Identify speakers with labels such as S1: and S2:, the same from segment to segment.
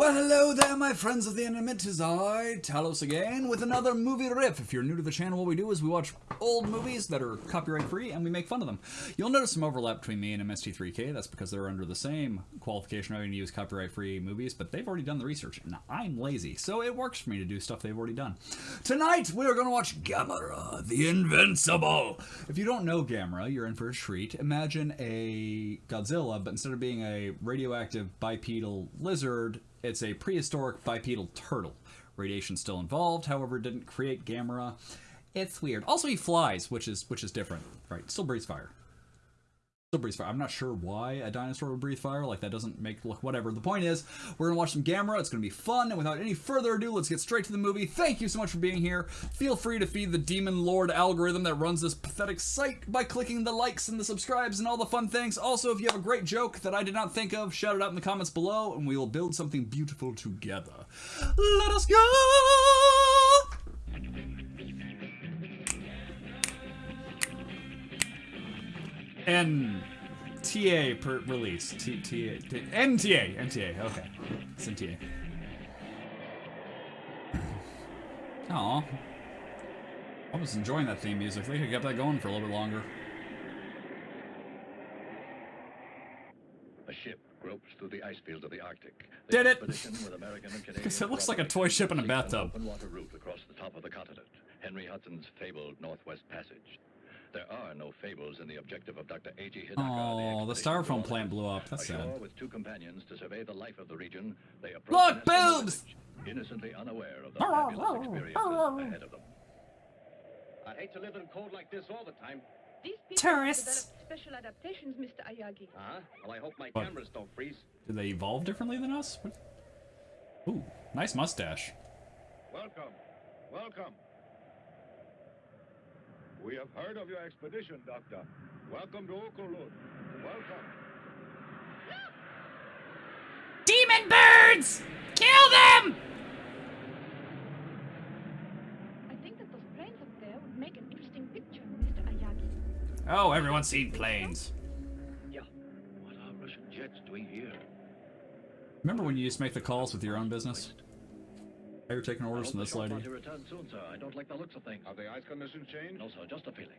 S1: Well, hello there, my friends of the internet. Tis I, Talos again, with another movie riff. If you're new to the channel, what we do is we watch old movies that are copyright free and we make fun of them. You'll notice some overlap between me and MST3K. That's because they're under the same qualification having to use copyright free movies, but they've already done the research. And I'm lazy, so it works for me to do stuff they've already done. Tonight, we are going to watch Gamera, the Invincible. If you don't know Gamera, you're in for a treat. Imagine a Godzilla, but instead of being a radioactive bipedal lizard, it's a prehistoric bipedal turtle. Radiation still involved, however, didn't create Gamera. It's weird. Also, he flies, which is which is different, right? Still breathes fire. Still breathes fire. I'm not sure why a dinosaur would breathe fire. Like that doesn't make look whatever. The point is, we're gonna watch some Gamera. It's gonna be fun. And without any further ado, let's get straight to the movie. Thank you so much for being here. Feel free to feed the demon lord algorithm that runs this pathetic site by clicking the likes and the subscribes and all the fun things. Also, if you have a great joke that I did not think of, shout it out in the comments below, and we will build something beautiful together. Let us go. NTA per release. T T T NTA. NTA. Okay. It's NTA. Aw. I was enjoying that theme music. They could have kept that going for a little bit longer.
S2: A ship gropes through the ice fields of the Arctic.
S1: The Did it!
S2: Because
S1: it looks like a toy ship in a bathtub.
S2: Open water route across the top of the continent. Henry Hudson's fabled Northwest Passage. There are no fables in the objective of Dr. A.G. Hidaka.
S1: Oh, the, the styrofoam plant blew up. That's sad.
S2: with two companions to survey the life of the region, they
S1: Look, boobs!
S2: innocently unaware of the fabulous experiences ahead of them.
S3: I'd hate to live in cold like this all the time.
S4: These people
S1: Tourists.
S4: special adaptations, Mr. Aoyagi.
S3: Uh-huh. Well, I hope my
S1: What?
S3: cameras don't freeze.
S1: Did they evolve differently than us? What? Ooh, nice mustache.
S5: Welcome. Welcome. We have heard of your expedition, Doctor. Welcome to Okolud. Welcome.
S1: Demon birds! Kill them!
S4: I think that those planes up there would make an interesting picture, Mr. Aoyagi.
S1: Oh, everyone's seen planes.
S2: Yeah. What are Russian jets doing here?
S1: Remember when you used to make the calls with your own business? Now you're taking orders from this lady.
S2: party returns soon, sir. I don't like the looks of things.
S5: Have the ice conditions changed?
S2: No, sir, just a feeling.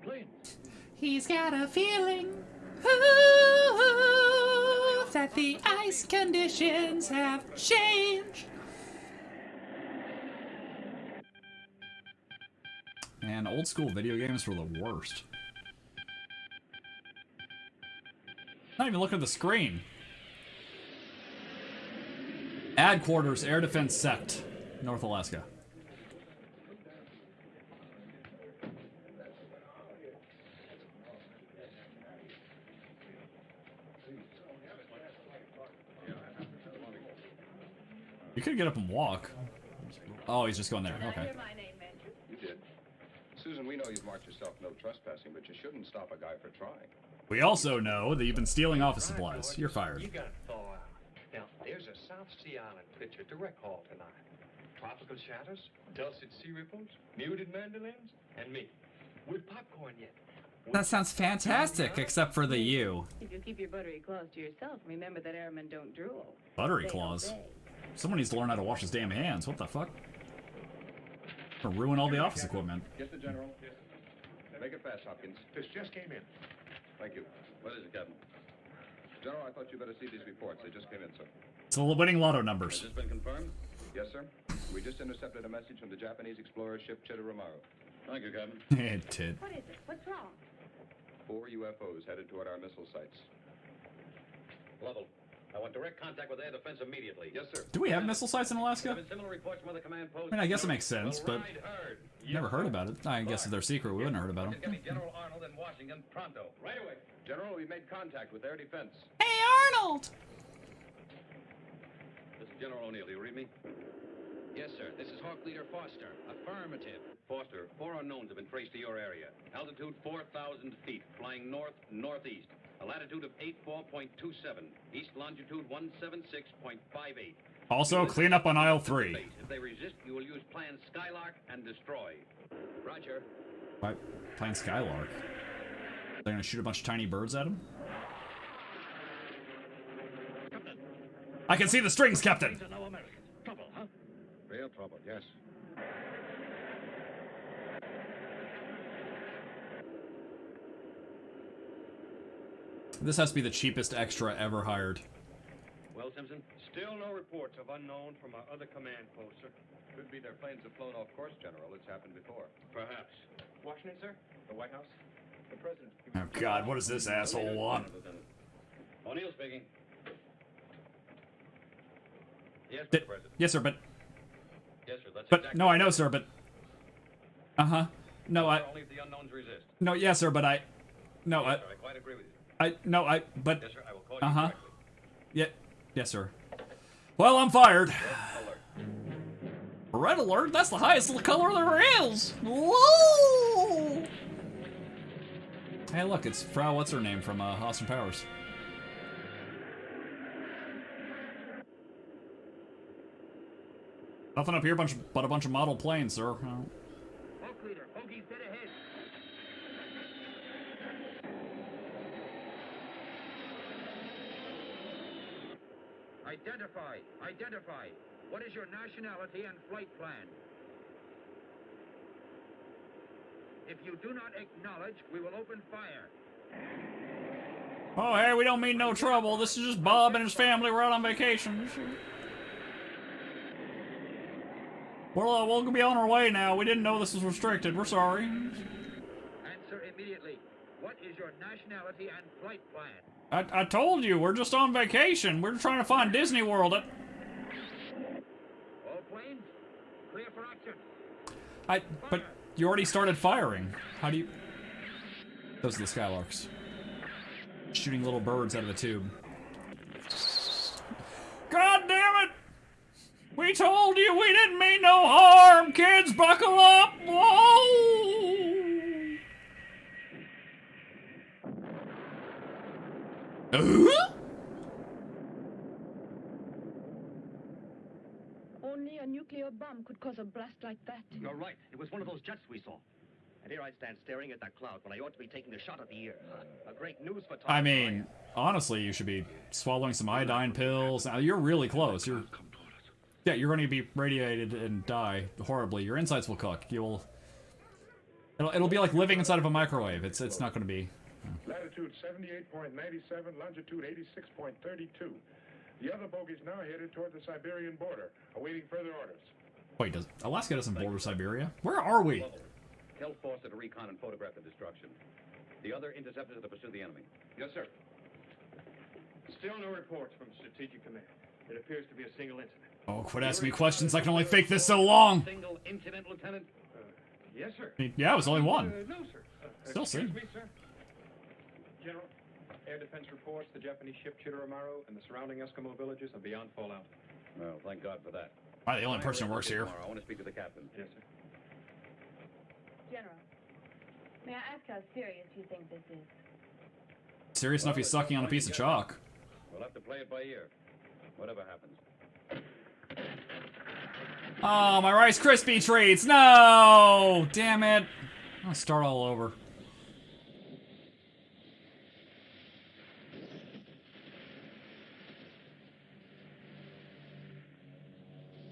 S2: Planes.
S1: He's got a feeling ooh, that the ice conditions have changed. Man, old school video games were the worst. Not even looking at the screen. Ad quarters, air defense sect, North Alaska. You could get up and walk. Oh, he's just going there. Okay.
S4: my name mentioned?
S5: You did. Susan, we know you've marked yourself no trespassing, but you shouldn't stop a guy for trying.
S1: We also know that you've been stealing office supplies. You're fired.
S6: You got thaw out. Now, there's a South Sea Island picture direct haul tonight. Tropical shadows, dulcet sea ripples, muted mandolins, and me. With popcorn yet.
S1: That sounds fantastic, except for the you.
S7: If you keep your buttery claws to yourself, remember that airmen don't drool.
S1: Buttery
S7: They
S1: claws. Someone needs to learn how to wash his damn hands. What the fuck? Gonna ruin all the office equipment.
S5: Yes, the General. Make it fast, Hopkins.
S3: This just came in.
S5: Thank you.
S2: What is it, Captain?
S5: General, I thought you'd better see these reports. They just came in, sir.
S1: It's the winning lotto
S2: Has
S1: numbers.
S2: this been confirmed?
S5: Yes, sir. We just intercepted a message from the Japanese explorer ship Chidori Maru.
S2: Thank you, Captain.
S1: it did.
S4: What is it? What's wrong?
S5: Four UFOs headed toward our missile sites.
S2: Level. I want direct contact with air defense immediately.
S5: Yes, sir.
S1: Do we have missile sites in Alaska?
S2: similar reports from other command posts.
S1: I mean, I guess it makes sense, but
S2: ride hard.
S1: never heard about it. I guess if they're secret, we wouldn't have heard about them.
S2: Get me General Arnold in Washington pronto.
S5: Right away. General, we made contact with air defense.
S1: Hey, Arnold!
S2: This is General O'Neill. You read me?
S8: Yes, sir. This is Hawk Leader Foster. Affirmative.
S2: Foster, four unknowns have been traced to your area. Altitude 4,000 feet, flying north-northeast. A latitude of 84.27. East longitude 176.58.
S1: Also, clean up on aisle three.
S2: If they resist, you will use Plan Skylark and destroy.
S8: Roger.
S1: Why, playing Skylark. They're gonna shoot a bunch of tiny birds at him? I can see the strings, Captain.
S3: These are no Americans. Trouble, huh?
S5: Real trouble, yes.
S1: This has to be the cheapest extra ever hired.
S2: Well, Simpson?
S6: Still no reports of unknown from our other command post, sir.
S5: Could be their planes have flown off course, General. It's happened before.
S6: Perhaps.
S3: Washington, sir? The White House? The President.
S1: Oh God, what does this asshole want?
S2: O'Neill speaking. Yes, Mr. President.
S1: yes, sir, but
S2: Yes, sir. That's
S1: but
S2: exactly
S1: no, I know, sir, but uh huh. No, I
S2: Only if the unknowns resist.
S1: no, yes, sir, but I no, I
S2: sir, I quite agree with you.
S1: I no, I but
S2: Yes, sir. I will call you
S1: uh huh.
S2: directly.
S1: Yeah, yes, sir. Well, I'm fired.
S2: Alert.
S1: Red alert. That's the highest color there is. Whoa! Hey, look, it's Frau. What's her name from uh, Austin Powers? Nothing up here, bunch but a bunch of model planes, sir.
S3: Hawk leader, Hoagie's dead ahead. Identify, identify. What is your nationality and flight plan? If you do not acknowledge, we will open fire.
S1: Oh, hey, we don't mean no trouble. This is just Bob and his family. We're out on vacation. Well, uh, we'll be on our way now. We didn't know this was restricted. We're sorry.
S3: Answer immediately. What is your nationality and flight plan?
S1: I, I told you, we're just on vacation. We're trying to find Disney World.
S3: All planes, clear for action.
S1: I, but you already started firing. How do you... Those are the Skylarks. Shooting little birds out of the tube. God damn it! We told you we didn't mean no harm! Kids, buckle up! Whoa! Uh?
S4: Only a nuclear bomb could cause a blast like that.
S3: You're right. It was one of those jets we saw. And here I stand staring at that cloud when I ought to be taking a shot at the ear. A great news for Tom.
S1: I mean, honestly, you should be swallowing some iodine pills. Now, you're really close. You're, yeah, you're going to be radiated and die horribly. Your insides will cook. You'll, it'll, it'll be like living inside of a microwave. It's, it's not going to be. Hmm.
S9: Latitude 78.97, longitude 86.32. The other bogey's now headed toward the Siberian border, awaiting further orders.
S1: Wait, does Alaska doesn't border Siberia? Where are we?
S2: Tell Foster to recon and photograph the destruction. The other interceptors are to pursue the enemy.
S5: Yes, sir.
S6: Still no reports from Strategic Command. It appears to be a single incident.
S1: Oh, quit asking me questions. I can only fake this so long.
S2: Single incident, Lieutenant?
S6: Yes, sir.
S1: I mean, yeah, it was only one.
S6: Uh, no, sir. Uh,
S1: Still
S6: excuse
S1: sin.
S6: me, sir.
S10: General, air defense reports the Japanese ship Chidori Maru and the surrounding Eskimo villages are beyond fallout.
S2: Well, thank God for that.
S1: I'm the only person who works here?
S2: Tomorrow. I want to speak to the captain.
S10: Yes, sir.
S7: General, may I ask how serious you think this is?
S1: Serious enough he's sucking on a piece of chalk.
S2: We'll have to play it by ear. Whatever happens.
S1: Oh, my Rice Krispie treats! No! Damn it. I'll start all over.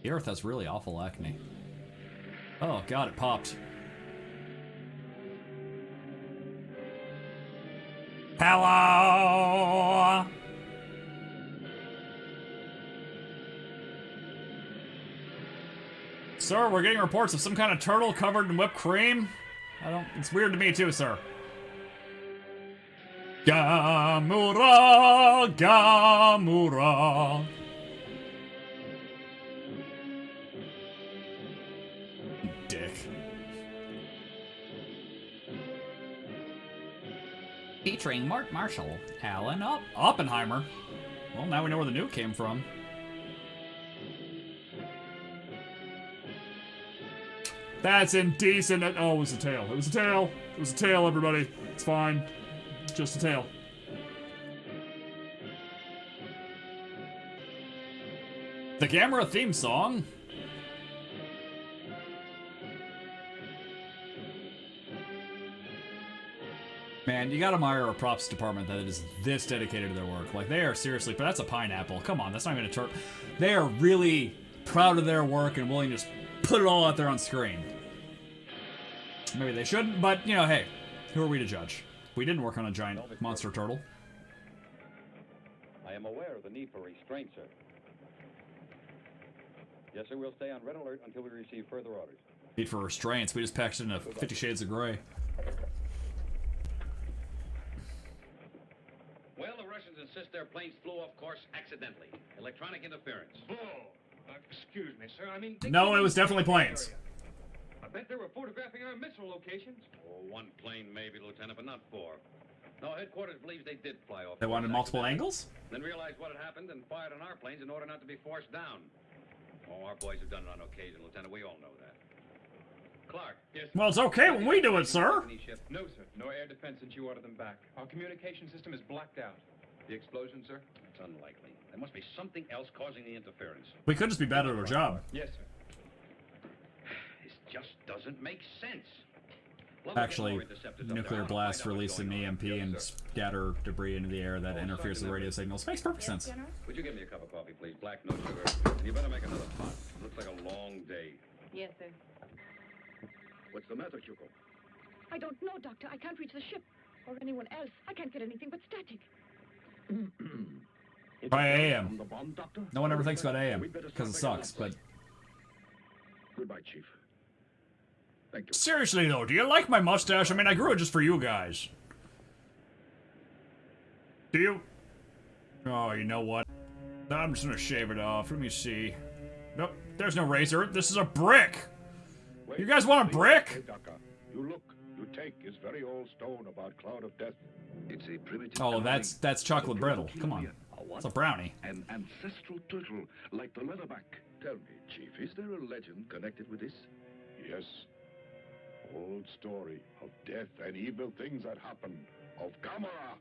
S1: The Earth has really awful acne. Oh god, it popped. Hello! Sir, we're getting reports of some kind of turtle covered in whipped cream. I don't. It's weird to me too, sir. Gamera, Gamera. Dick. Featuring Mark Marshall, Alan Op- Oppenheimer. Well, now we know where the nuke came from. That's indecent. Oh, it was a tail. It was a tail. It was a tail, everybody. It's fine. Just a tail. The Gamera theme song. Man, you gotta admire a props department that is this dedicated to their work. Like, they are seriously, but that's a pineapple. Come on, that's not even a turtle. They are really proud of their work and willing to just put it all out there on screen. Maybe they shouldn't, but, you know, hey, who are we to judge? We didn't work on a giant monster turtle.
S2: I am aware of the need for restraint, sir. Yes, sir, we'll stay on red alert until we receive further orders.
S1: Need for restraints. We just packed it in a Fifty Shades of Grey.
S2: Well, the Russians insist their planes flew off course accidentally. Electronic interference.
S11: Bull! Uh, excuse me, sir. I mean...
S1: No, it was definitely planes.
S11: area. I bet they were photographing our missile locations.
S2: Oh, one plane maybe, Lieutenant, but not four. No, headquarters believes they did fly off.
S1: They
S2: course
S1: wanted multiple angles?
S2: Then realized what had happened and fired on our planes in order not to be forced down. Oh, our boys have done it on occasion, Lieutenant. We all know that. Clark.
S11: Yes.
S1: Well, it's okay when we do it, sir.
S2: Company ship.
S12: No, sir. No air defense since you ordered them back. Our communication system is blacked out.
S13: The explosion, sir?
S2: It's unlikely. There must be something else causing the interference.
S1: We could just be bad at our job.
S12: Yes, sir.
S2: This just doesn't make sense. Love
S1: Actually,
S2: more interceptors up there. I
S1: nuclear
S2: wanna
S1: blast
S2: find out
S1: release an. EMP
S13: Yes,
S1: and scatter debris into the air that
S2: Oh,
S1: interferes with radio
S2: Everett.
S1: signals. Makes perfect
S14: Yes,
S1: sense.
S14: General?
S2: Would you give me a cup of coffee, please? Black, no sugar. And you better make another pot. Looks like a long day.
S7: Yes, sir.
S15: What's the matter, Chuko?
S14: I don't know, Doctor. I can't reach the ship. Or anyone else. I can't get anything but static.
S1: By AM.
S15: From the bomb, Doctor?
S1: No one ever thinks about AM because it sucks, but
S15: Goodbye, Chief. Thank you.
S1: seriously though, do you like my mustache? I mean, I grew it just for you guys. Do you? Oh, you know what? I'm just gonna shave it off. Let me see. Nope, there's no razor. This is a brick. You guys want a brick?
S9: Hey, Daka, you look. You take his very old stone about cloud of death.
S15: It's a primitive.
S1: Oh, that's that's chocolate brittle. Come on, it's a brownie.
S15: An ancestral turtle, like the leatherback. Tell me, Chief, is there a legend connected with this?
S9: Yes. Old story of death and evil things that happen. Of Gamera.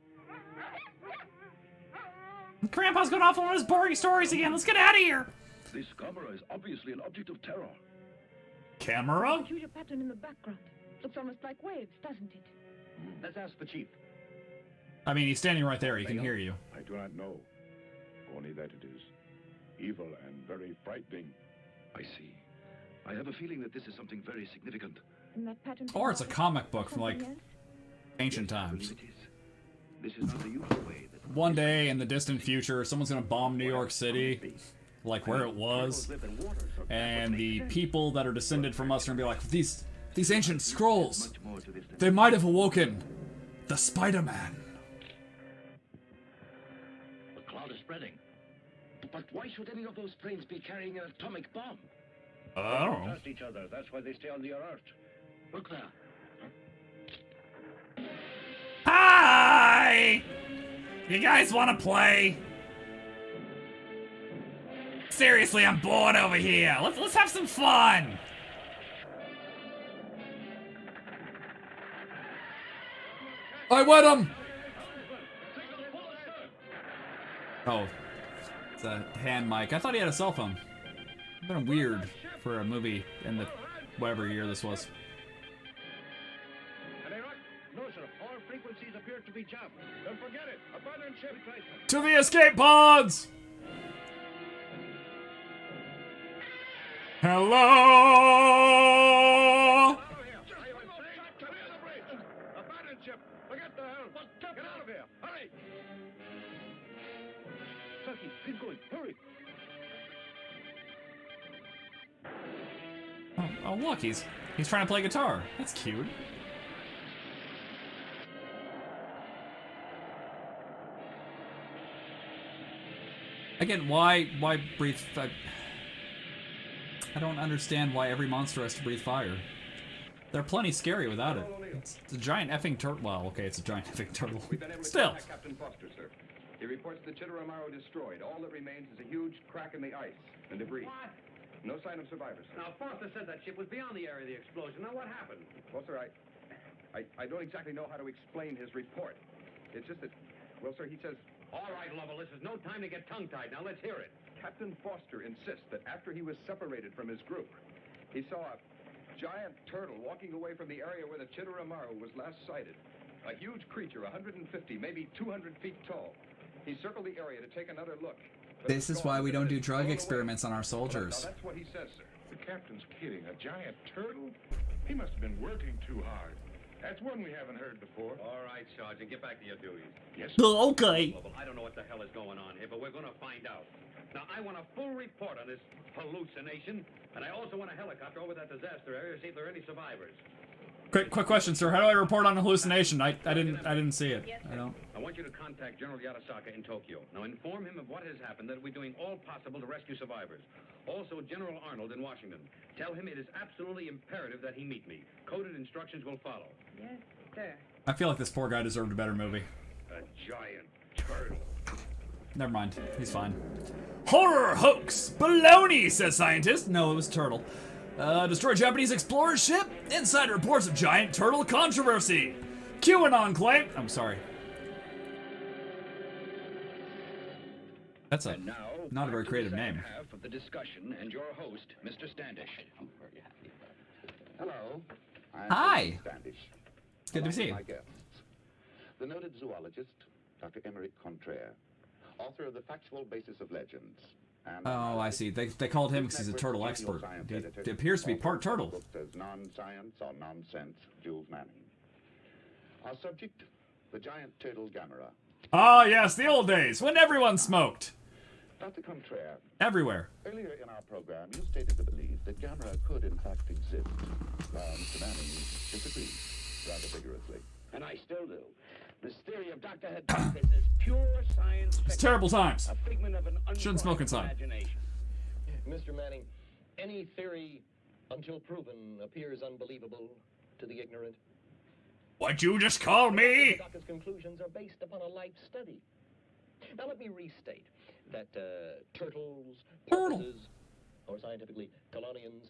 S1: Grandpa's going off on one of his boring stories again. Let's get out of here.
S15: This camera is obviously an object of terror.
S1: Camera?
S14: Peculiar pattern in the background. Looks almost like waves, doesn't it? Hmm.
S15: Let's ask the Chief.
S1: I mean, he's standing right there. He can hear you.
S9: I do not know. Only that it is evil and very frightening.
S15: I see. I have a feeling that this is something very significant.
S14: And that pattern.
S1: Or it's a comic book from like ancient times.
S15: believe it is. This is the usual way that
S1: One day in the distant future, someone's gonna bomb New York City, like where it was,
S15: turtles live in water, so
S1: and the people that are descended from us are gonna be like, these these ancient scrolls,
S15: much more to this than
S1: they might have awoken the Spider-Man.
S15: the cloud is spreading. But why should any of those planes be carrying an atomic bomb?
S1: I don't know.
S15: Trust each other. That's why they stay on the alert. Look there.
S1: Hi! You guys want to play? Seriously, I'm bored over here. Let's let's have some fun. I wet him. Oh, it's a hand mic. I thought he had a cell phone. Been weird for a movie in the whatever year this was.
S15: To
S1: the escape pods! Hello! Oh, oh, look, he's he's trying to play guitar. That's cute. Again, why why breathe? I, I don't understand why every monster has to breathe fire. They're plenty scary without it. It's, it's a giant effing turtle. Well, okay, it's a giant effing turtle.
S13: We've been able to
S1: Still.
S13: Captain Foster, sir. He reports the Chidori Maru destroyed. All that remains is a huge crack in the ice and debris. What? No sign of survivors, sir.
S2: Now, Foster said that ship was beyond the area of the explosion. Now, what happened?
S13: Well, sir, I, I, I don't exactly know how to explain his report. It's just that, well, sir, he says
S2: All right, Lovell, this is no time to get tongue-tied. Now, let's hear it.
S13: Captain Foster insists that after he was separated from his group, he saw a giant turtle walking away from the area where the Chidori Maru was last sighted.
S5: A huge creature, 150, maybe 200 feet tall. He circled the area to take another look.
S1: This is why we don't do drug experiments on our
S5: Now,
S1: soldiers.
S5: that's what he says, sir.
S9: The captain's kidding. A giant turtle? He must have been working too hard. That's one we haven't heard before.
S2: All right, Sergeant, get back to your duties.
S9: Yes,
S1: Okay.
S2: Global, I don't know what the hell is going on here, but we're going to find out. Now, I want a full report on this hallucination, and I also want a helicopter over that disaster area to see if there are any survivors.
S1: Quick, quick question, sir. How do I report on a hallucination? I, I didn't, I didn't see it. I don't.
S2: I want you to contact General Yatasaka in Tokyo. Now, inform him of what has happened, that we're doing all possible to rescue survivors. Also, General Arnold in Washington. Tell him it is absolutely imperative that he meet me. Coded instructions will follow.
S7: Yes, sir.
S1: I feel like this poor guy deserved a better movie.
S2: A giant turtle.
S1: Never mind. He's fine. Horror hoax! Baloney, says scientist. No, it was turtle. Uh, destroy Japanese explorer ship? Inside reports of giant turtle controversy. QAnon claim. I'm sorry. That's a
S2: now,
S1: not a very creative name.
S2: half of the discussion and your host, Mr. Standish.
S15: Hello. I'm
S1: Hi.
S15: David Standish.
S1: It's good to see you.
S15: My guests, the noted zoologist, Dr. Emeric Contraire, author of The Factual Basis of Legends. And
S1: Oh, I see. They, they called him because he's a turtle expert. He, he appears to be part turtle.
S15: As non-science or nonsense, Jules Manning. Our subject, the giant turtle Gamera.
S1: Ah, yes, the old days when everyone smoked.
S15: Dr. Contraire,
S1: Everywhere.
S15: earlier in our program, you stated the belief that Gamera could in fact exist. Now, Mr. Manning disagrees rather vigorously.
S3: And I still do. This theory of Dr. Haddock is pure science fiction.
S1: It's terrible times.
S3: A figment of an
S1: Shouldn't smoke inside.
S3: imagination.
S16: Mr. Manning, any theory, until proven, appears unbelievable to the ignorant.
S1: What you just call me?
S16: Dr. conclusions are based upon a life study. Now let me restate that uh, turtles, porpoises, or scientifically chelonians,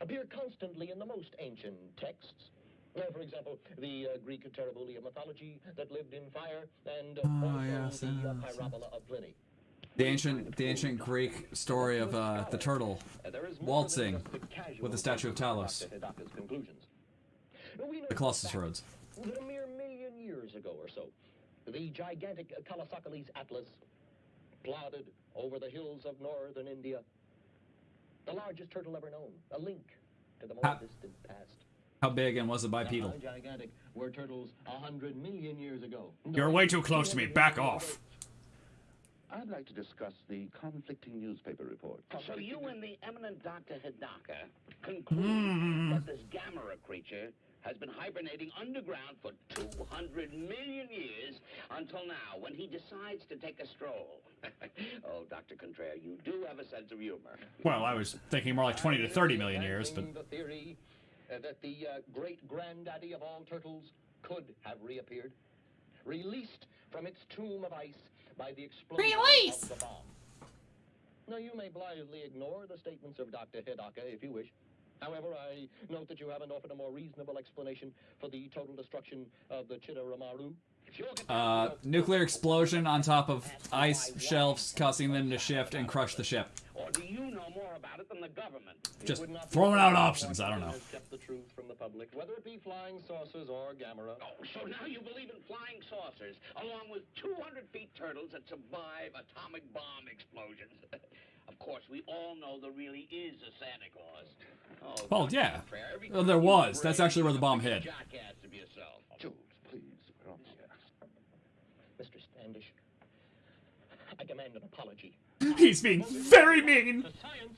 S16: appear constantly in the most ancient texts. For example, the uh, Greek Terribulia mythology that lived in fire, and uh, also
S1: yes,
S16: the uh. Pyrobola of Pliny.
S1: The ancient, the ancient Greek story of uh, the turtle
S16: there is more
S1: waltzing
S16: than just the casual
S1: with the statue of Talos.
S16: Dr. Hidaka's conclusions. We know
S1: The Colossus
S16: Rhodes. That a mere million years ago or so, the gigantic Colossochelys Atlas plodded over the hills of northern India. The largest turtle ever known, a link to the more
S1: How-
S16: distant past.
S1: How big and was it bipedal?
S16: How gigantic were turtles a hundred million years ago?
S1: You're way too close to me. Back off.
S15: I'd like to discuss the conflicting newspaper reports.
S3: So you and the eminent Dr. Hidaka conclude
S1: Hmm.
S3: that this Gamera creature has been hibernating underground for 200 million years until now, when he decides to take a stroll. oh, Dr. Contraire, you do have a sense of humor.
S1: Well, I was thinking more like 20 to 30 million years, but
S16: The theory uh, that the uh, great granddaddy of all turtles could have reappeared, released from its tomb of ice by the explosion
S1: Release!
S16: of the bomb. Now, you may blithely ignore the statements of Dr. Hidaka if you wish. However, I note that you haven't offered a more reasonable explanation for the total destruction of the Chidori Maru.
S1: Uh, nuclear explosion on top of ice shelves, causing them to shift and crush the ship.
S3: Or do you know more about it than the government?
S1: Just
S16: It would not be
S1: throwing out options. I don't know.
S16: the truth from the public, whether it be flying saucers.
S3: Oh, so now you believe in flying saucers, along with 200 feet turtles that survive atomic bomb explosions. of course, we all know there really is a Santa Claus. Oh,
S1: Well, yeah. Well, there was. That's actually where the bomb hit.
S3: Jackass of yourself.
S15: Jules, please, we're on the air.
S16: Mr. Standish, I demand an apology.
S1: He's being very mean.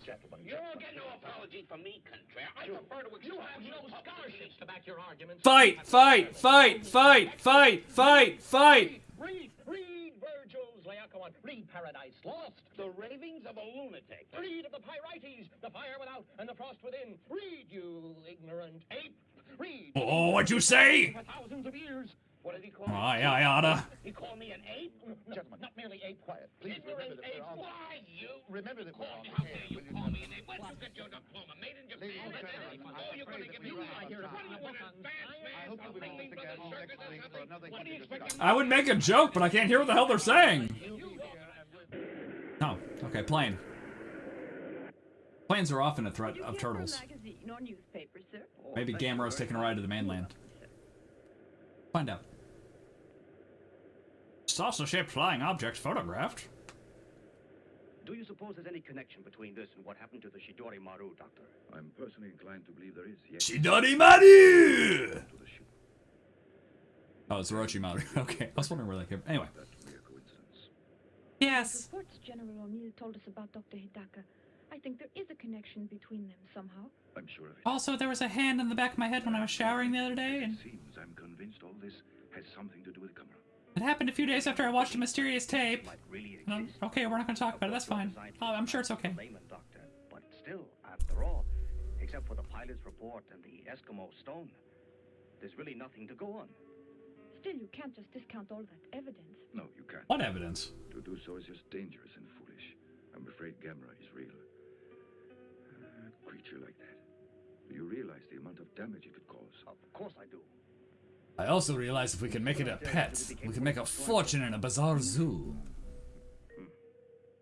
S16: Gentlemen.
S3: You won't get no apology from me, Contraire. I prefer to
S16: You have no
S3: publicly.
S16: scholarships to back your arguments.
S1: Fight, fight, fight, fight, fight, fight, fight.
S16: Read, read Virgil's Laocoon. Read Paradise Lost.
S3: The ravings of a lunatic.
S16: Read of the Pyrites, the fire without and the frost within. Read, you ignorant ape. Read.
S1: Oh, what'd you say?
S16: For thousands of years.
S3: What did he call
S1: Oh,
S3: me?
S1: I, I oughta.
S3: He called me an ape?
S16: Gentlemen, not merely ape. Quiet,
S15: Please remember that
S3: ape.
S15: we're on.
S3: Why, you?
S15: Remember that we're
S3: Call
S15: on
S3: me. How dare you call me an ape? Where'd you get your diploma? Made in Japan?
S15: Ladies and
S3: That's
S15: gentlemen,
S3: it.
S15: I'm
S3: Oh, you're gonna give me
S15: ran
S3: I
S15: out of
S3: hear
S15: time.
S3: What do you want, advanced
S15: I
S3: man?
S15: hope that we will
S3: Something for the circus or something? What do you expect.
S1: I would make a joke, but I can't hear what the hell they're saying. Oh, okay, plane. Planes are often a threat of turtles.
S7: magazine or newspaper.
S1: Maybe oh, Gamera's taking a ride to the mainland. Find out. Saucer-shaped flying object photographed.
S8: Do you suppose there's any connection between this and what happened to the Shidori Maru, Doctor?
S15: I'm personally inclined to believe there is, yes.
S1: Shidori Maru! Oh, it's Orochimaru. Okay, I was wondering where that came. from. Anyway. Yes.
S14: Reports General O'Neill told us about Dr. Hidaka. I think there is a connection between them somehow.
S15: I'm sure of it.
S1: Also, there was a hand in the back of my head when I was showering the other day, and It
S15: Seems I'm convinced all this has something to do with Gamera.
S1: It happened a few days after I watched a mysterious tape. And I'm- okay, we're not going to talk about it. That's fine. Oh, I'm sure it's okay.
S8: Layman, Doctor. But still, after all, except for the pilot's report and the Eskimo stone, there's really nothing to go on.
S14: Still, you can't just discount all that evidence.
S15: No, you can't.
S1: What evidence?
S15: To do so is just dangerous and foolish. I'm afraid Gamera is real. A creature like that. Do you realize the amount of damage it could cause?
S8: Of course I do.
S1: I also realize if we can make it a pet, we can make a fortune in a bizarre zoo.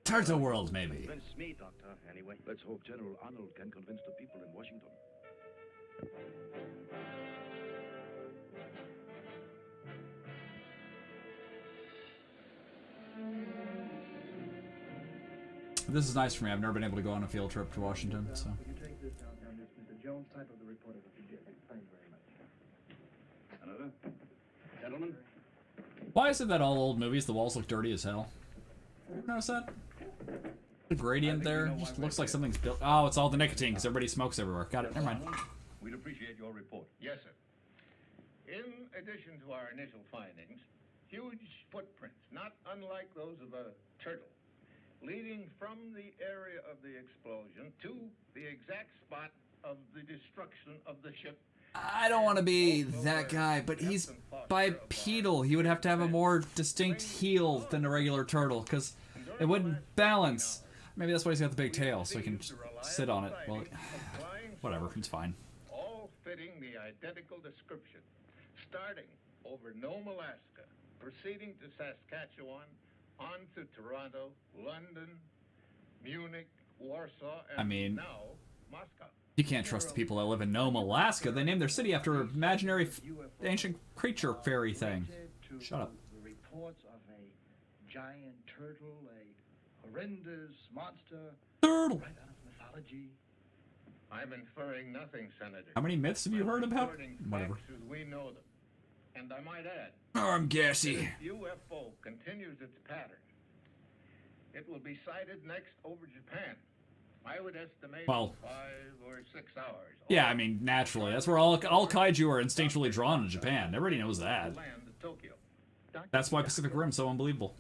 S1: Turtle World, maybe.
S8: Convince me, Doctor, anyway.
S15: Let's hope General Arnold can convince the people in Washington.
S1: This is nice for me. I've never been able to go on a field trip to Washington, so.
S8: Gentlemen?
S1: Why is it that all old movies, the walls look dirty as hell? You Notice that? The gradient there just looks like something's built. Oh, it's all the nicotine because everybody smokes everywhere. Got it. Never mind.
S12: We'd appreciate your report.
S17: Yes, sir. In addition to our initial findings, huge footprints, not unlike those of a turtle, leading from the area of the explosion to the exact spot of the destruction of the ship.
S1: I don't want to be that guy, but he's bipedal. He would have to have a more distinct heel than a regular turtle because it wouldn't balance. Maybe that's why he's got the big tail, so he can sit on it. Well, whatever. It's fine.
S17: all fitting the identical description, starting over Nome, Alaska, proceeding to Saskatchewan, on to Toronto, London, Munich, Warsaw, and
S1: I mean-
S17: now Moscow.
S1: You can't trust the people that live in Nome, Alaska. They named their city after an imaginary f- ancient creature fairy thing. Shut up.
S18: The reports of a giant turtle, a horrendous monster.
S1: Turtle.
S18: Right out of mythology.
S17: I'm inferring nothing, Senator.
S1: How many myths have you heard about? Whatever.
S17: we know them. And I might add,
S1: I'm gassy.
S17: UFO continues its pattern, it will be sighted next over Japan. I would estimate
S1: Well-
S17: five or six hours.
S1: Yeah, I mean, naturally. That's where all, all kaiju are instinctually drawn to Japan. Everybody knows that.
S17: Land to Tokyo.
S1: That's why Pacific Rim's so unbelievable.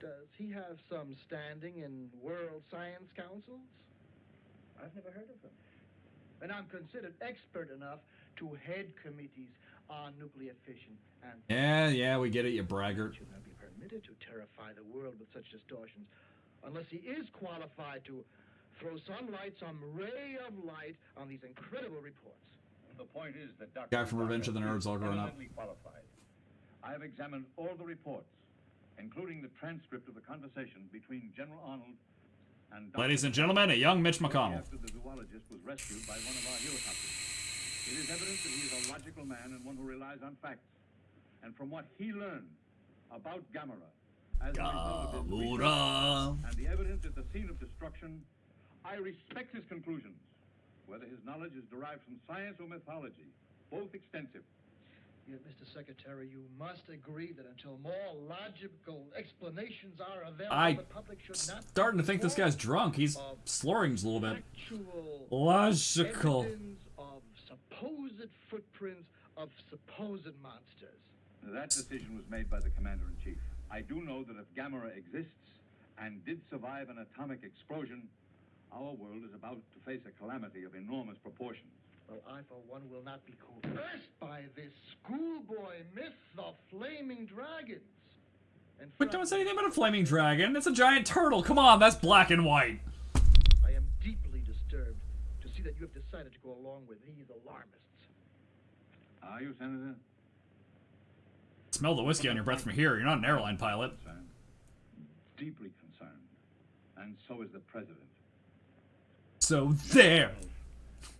S18: Does he have some standing in world science councils? I've never heard of him. And I'm considered expert enough to head committees on nuclear fission and
S1: Yeah, yeah, we get it, you braggart.
S18: should not be permitted to terrify the world with such distortions unless he is qualified to throw some light, some ray of light on these incredible reports.
S12: The point is that Dr.
S1: Guy from Revenge of the Nerds all grown up.
S12: qualified. I have examined all the reports, including the transcript of the conversation between General Arnold and Dr.
S1: Ladies and gentlemen, a young Mitch McConnell.
S12: After the zoologist was rescued by one of our helicopters. It is evident that he is a logical man and one who relies on facts. And from what he learned about Gamera as a result of his research
S1: Gamera.
S12: and the evidence at the scene of destruction, I respect his conclusions, whether his knowledge is derived from science or mythology, both extensive.
S18: Yet, Mr. Secretary, you must agree that until more logical explanations are available,
S1: I
S18: the public should not
S1: starting to think this guy's drunk. He's slurring a little bit.
S18: actual
S1: Logical.
S18: evidence of supposed footprints of supposed monsters.
S12: That decision was made by the commander-in-chief. I do know that if Gamera exists and did survive an atomic explosion, our world is about to face a calamity of enormous proportions.
S18: Well, I, for one, will not be coerced by this schoolboy myth of flaming dragons. And
S1: But don't say anything about a flaming dragon. It's a giant turtle. Come on, that's black and white.
S18: I am deeply disturbed to see that you have decided to go along with these alarmists.
S12: Are you, Senator?
S1: Smell the whiskey on your breath from here. You're not an airline pilot.
S12: Concerned. Deeply concerned. And so is the president.
S1: So there.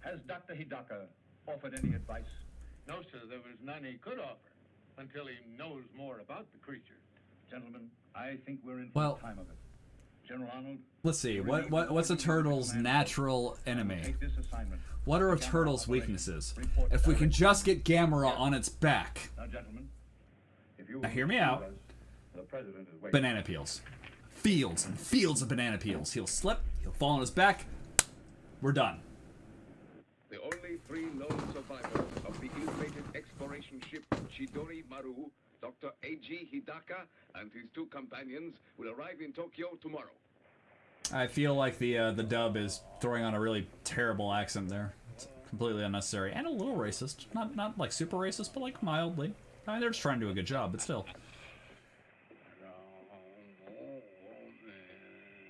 S17: Has Dr. Hidaka offered any advice? No, sir, there was none he could offer until he knows more about the creature.
S19: Gentlemen, I think we're in
S1: Well-
S19: for the time of it. General Arnold,
S1: Let's see. What what what's a turtle's natural enemy?
S19: take this assignment.
S1: What are a turtle's weaknesses? If we can just get Gamera on its back.
S19: Now, gentlemen, if you
S1: Now
S19: will
S1: hear me out.
S19: the president is.
S1: Banana peels. Fields and fields of banana peels. He'll slip, he'll fall on his back. We're done.
S15: The only three known survivors of the ill-fated exploration ship Chidori Maru, Dr. A.G. Hidaka, and his two companions will arrive in Tokyo tomorrow.
S1: I feel like the uh, the dub is throwing on a really terrible accent there. It's completely unnecessary and a little racist. Not not like super racist, but like mildly. I mean, they're just trying to do a good job, but still.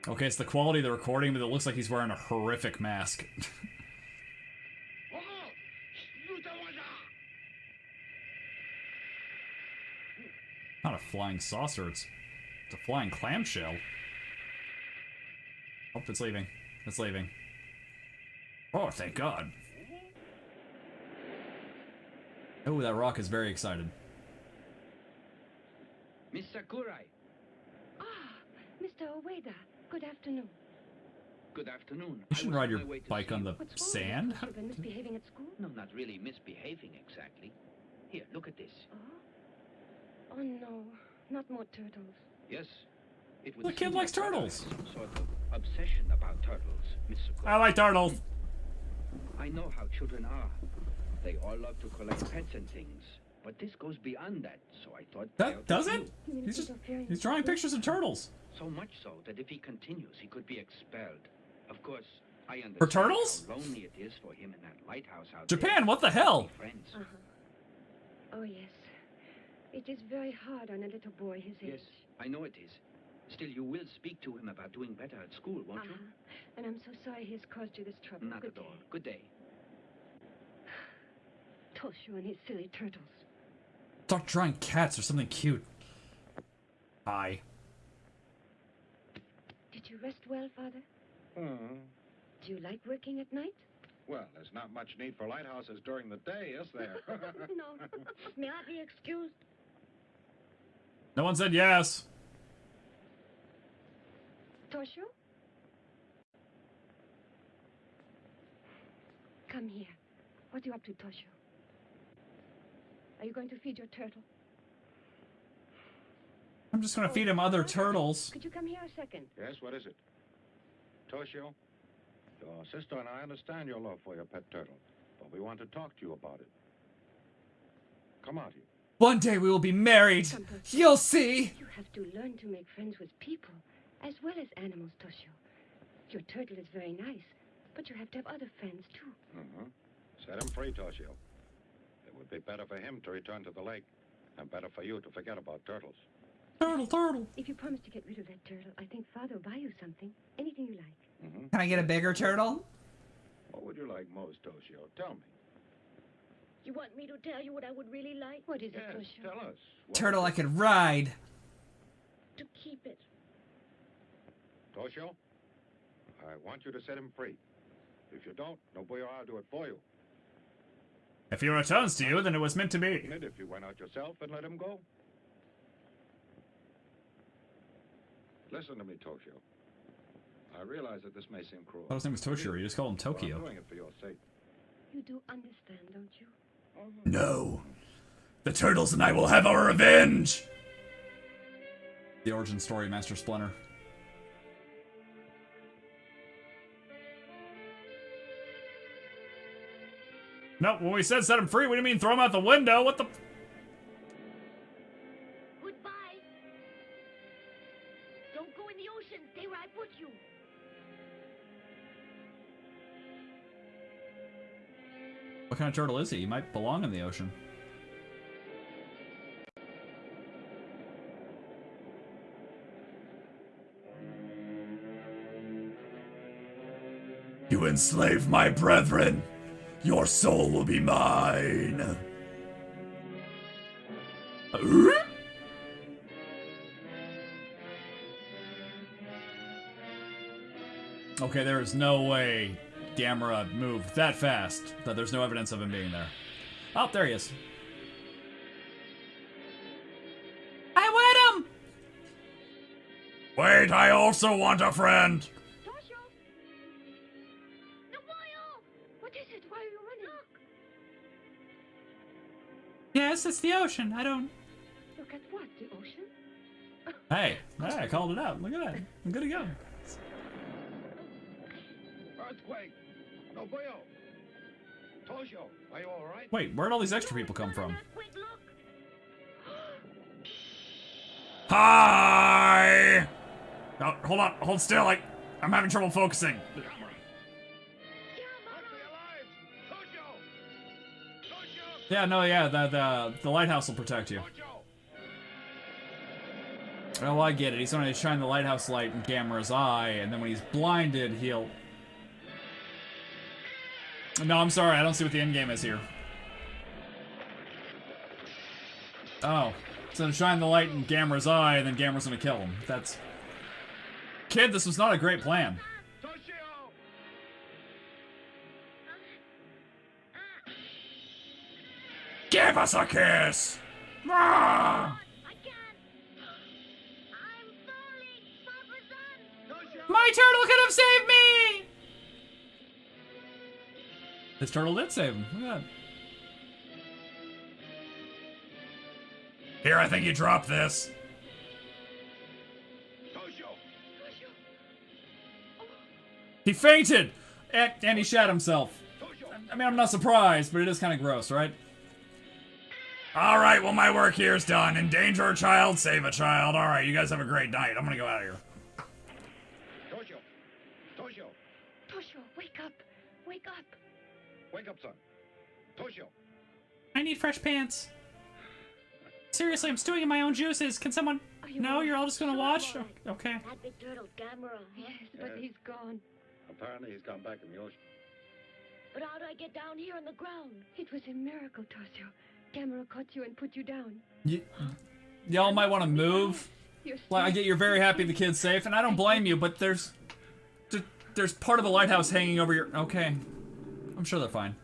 S1: Okay, it's the quality of the recording, but it looks like he's wearing a horrific mask. Not a flying saucer, it's, it's a flying clamshell. Oh, it's leaving. It's leaving. Oh, thank God. Oh, that rock is very excited.
S8: Miss Sakurai,
S4: Ah, Mr. Ueda, good afternoon.
S8: good afternoon.
S1: You shouldn't ride your
S8: my way to
S1: bike on the
S4: What's
S1: sand?
S4: Have been misbehaving at school?
S8: No, not really misbehaving exactly. Here, look at this. Uh-huh.
S4: Oh no, not more turtles.
S8: Yes. It would
S1: The kid likes
S8: your
S1: turtles.
S8: sort of obsession about turtles, Miss
S1: I like turtles.
S8: I know how children are. They all love to collect pets and things. But this goes beyond that, so I thought...
S1: That
S8: doesn't?
S1: He's just he's drawing pictures of turtles.
S8: So much so that if he continues, he could be expelled. Of course, I understand
S1: For turtles?
S8: how lonely it is for him in that lighthouse out
S1: Japan,
S8: there.
S1: what the hell?
S8: Friends.
S4: Uh-huh. Oh yes. It is very hard on a little boy his age.
S8: Yes, I know it is. Still, you will speak to him about doing better at school, won't you?
S4: Uh-huh. And I'm so sorry he has caused you this trouble.
S8: Not
S4: good
S8: at all.
S4: day.
S8: Good day.
S4: Toshio and his silly turtles.
S1: Start drawing cats or something cute. Hi.
S4: Did you rest well, Father?
S9: Hmm.
S4: Do you like working at night?
S9: Well, there's not much need for lighthouses during the day, is there?
S4: no. May I be excused?
S1: No one said yes.
S4: Toshio? Come here. What are you up to, Toshio? Are you going to feed your turtle?
S1: I'm just gonna feed him other turtles.
S4: Could you come here a second?
S9: yes, what is it? Toshio, your sister and I understand your love for your pet turtle, but we want to talk to you about it. Come out here.
S1: One day we will be married. You'll see.
S4: You have to learn to make friends with people as well as animals, Toshio. Your turtle is very nice, but you have to have other friends too.
S9: Mm-hmm. Set him free, Toshio. It would be better for him to return to the lake, and better for you to forget about turtles.
S1: Turtle, turtle.
S4: If you promise to get rid of that turtle, I think Father will buy you something. Anything you like.
S9: Mm-hmm.
S1: Can I get a bigger turtle?
S9: What would you like most, Toshio? Tell me.
S4: You want me to tell you what I would really like? What is
S9: Yes,
S4: it, Toshio?
S9: tell us.
S1: Turtle I could ride.
S4: To keep it.
S9: Toshio, I want you to set him free. If you don't, nobody will do it for you.
S1: If he returns to you, then it was meant to be.
S9: Wouldn't if you went out yourself and let him go? Listen to me, Toshio. I realize that this may seem cruel.
S1: thought his name was Toshiro. You just call him
S9: but I'm
S1: Tokyo.
S9: doing it for your sake.
S4: You do understand, don't you?
S1: No. The turtles and I will have our revenge. The origin story, Master Splinter. No, when we said set him free, we didn't mean throw him out the window. What the? Of turtle is he? He might belong in the ocean. You enslave my brethren. Your soul will be mine. Okay, there is no way Gamera moved that fast that there's no evidence of him being there. Oh, there he is. I wet him! Wait, I also want a friend.
S4: Toshio! Nobuyo! What is it? Why are you running? Look!
S1: Yes, it's the ocean. I don't.
S4: Look at what? The ocean?
S1: Hey, hey, I called it out. Look at that. I'm good to go.
S17: Earthquake! Nobuyo! Toshio, are you all right?
S1: Wait, where'd all these extra people come from? Hi! Oh, hold on, hold still. I, I'm having trouble focusing. Yeah, no, yeah, the, the, the lighthouse will protect you. Oh, I get it. He's going to shine the lighthouse light in Gamera's eye, and then when he's blinded, he'll... No, I'm sorry. I don't see what the end game is here. Oh. So to shine the light in Gamera's eye, and then Gamera's gonna kill him. That's... Kid, this was not a great plan. Give us a kiss! Ah! My turtle could have saved me! His turtle did save him. Look at that. Here, I think you dropped this. He fainted! And, and he shat himself. I mean, I'm not surprised, but it is kind of gross, right? Alright, well, my work here is done. Endanger a child, save a child. Alright, you guys have a great night. I'm gonna go out of here.
S17: Toshio! Toshio!
S4: Toshio, wake up! Wake up!
S17: Wake up, son. Toshio!
S1: I need fresh pants. Seriously, I'm stewing in my own juices. Can someone... no, you're all just gonna watch? Okay.
S4: That big turtle, Gamera. Yes, but
S15: Yes.
S4: he's gone.
S15: Apparently he's gone back in the ocean.
S4: But how do I get down here on the ground? It was a miracle, Toshio. Gamera caught you and put you down.
S1: Y- y'all might want to move. Well, I get you're very happy the kid's safe, and I don't blame you, but there's... There's part of the lighthouse hanging over your... Okay. I'm sure they're fine.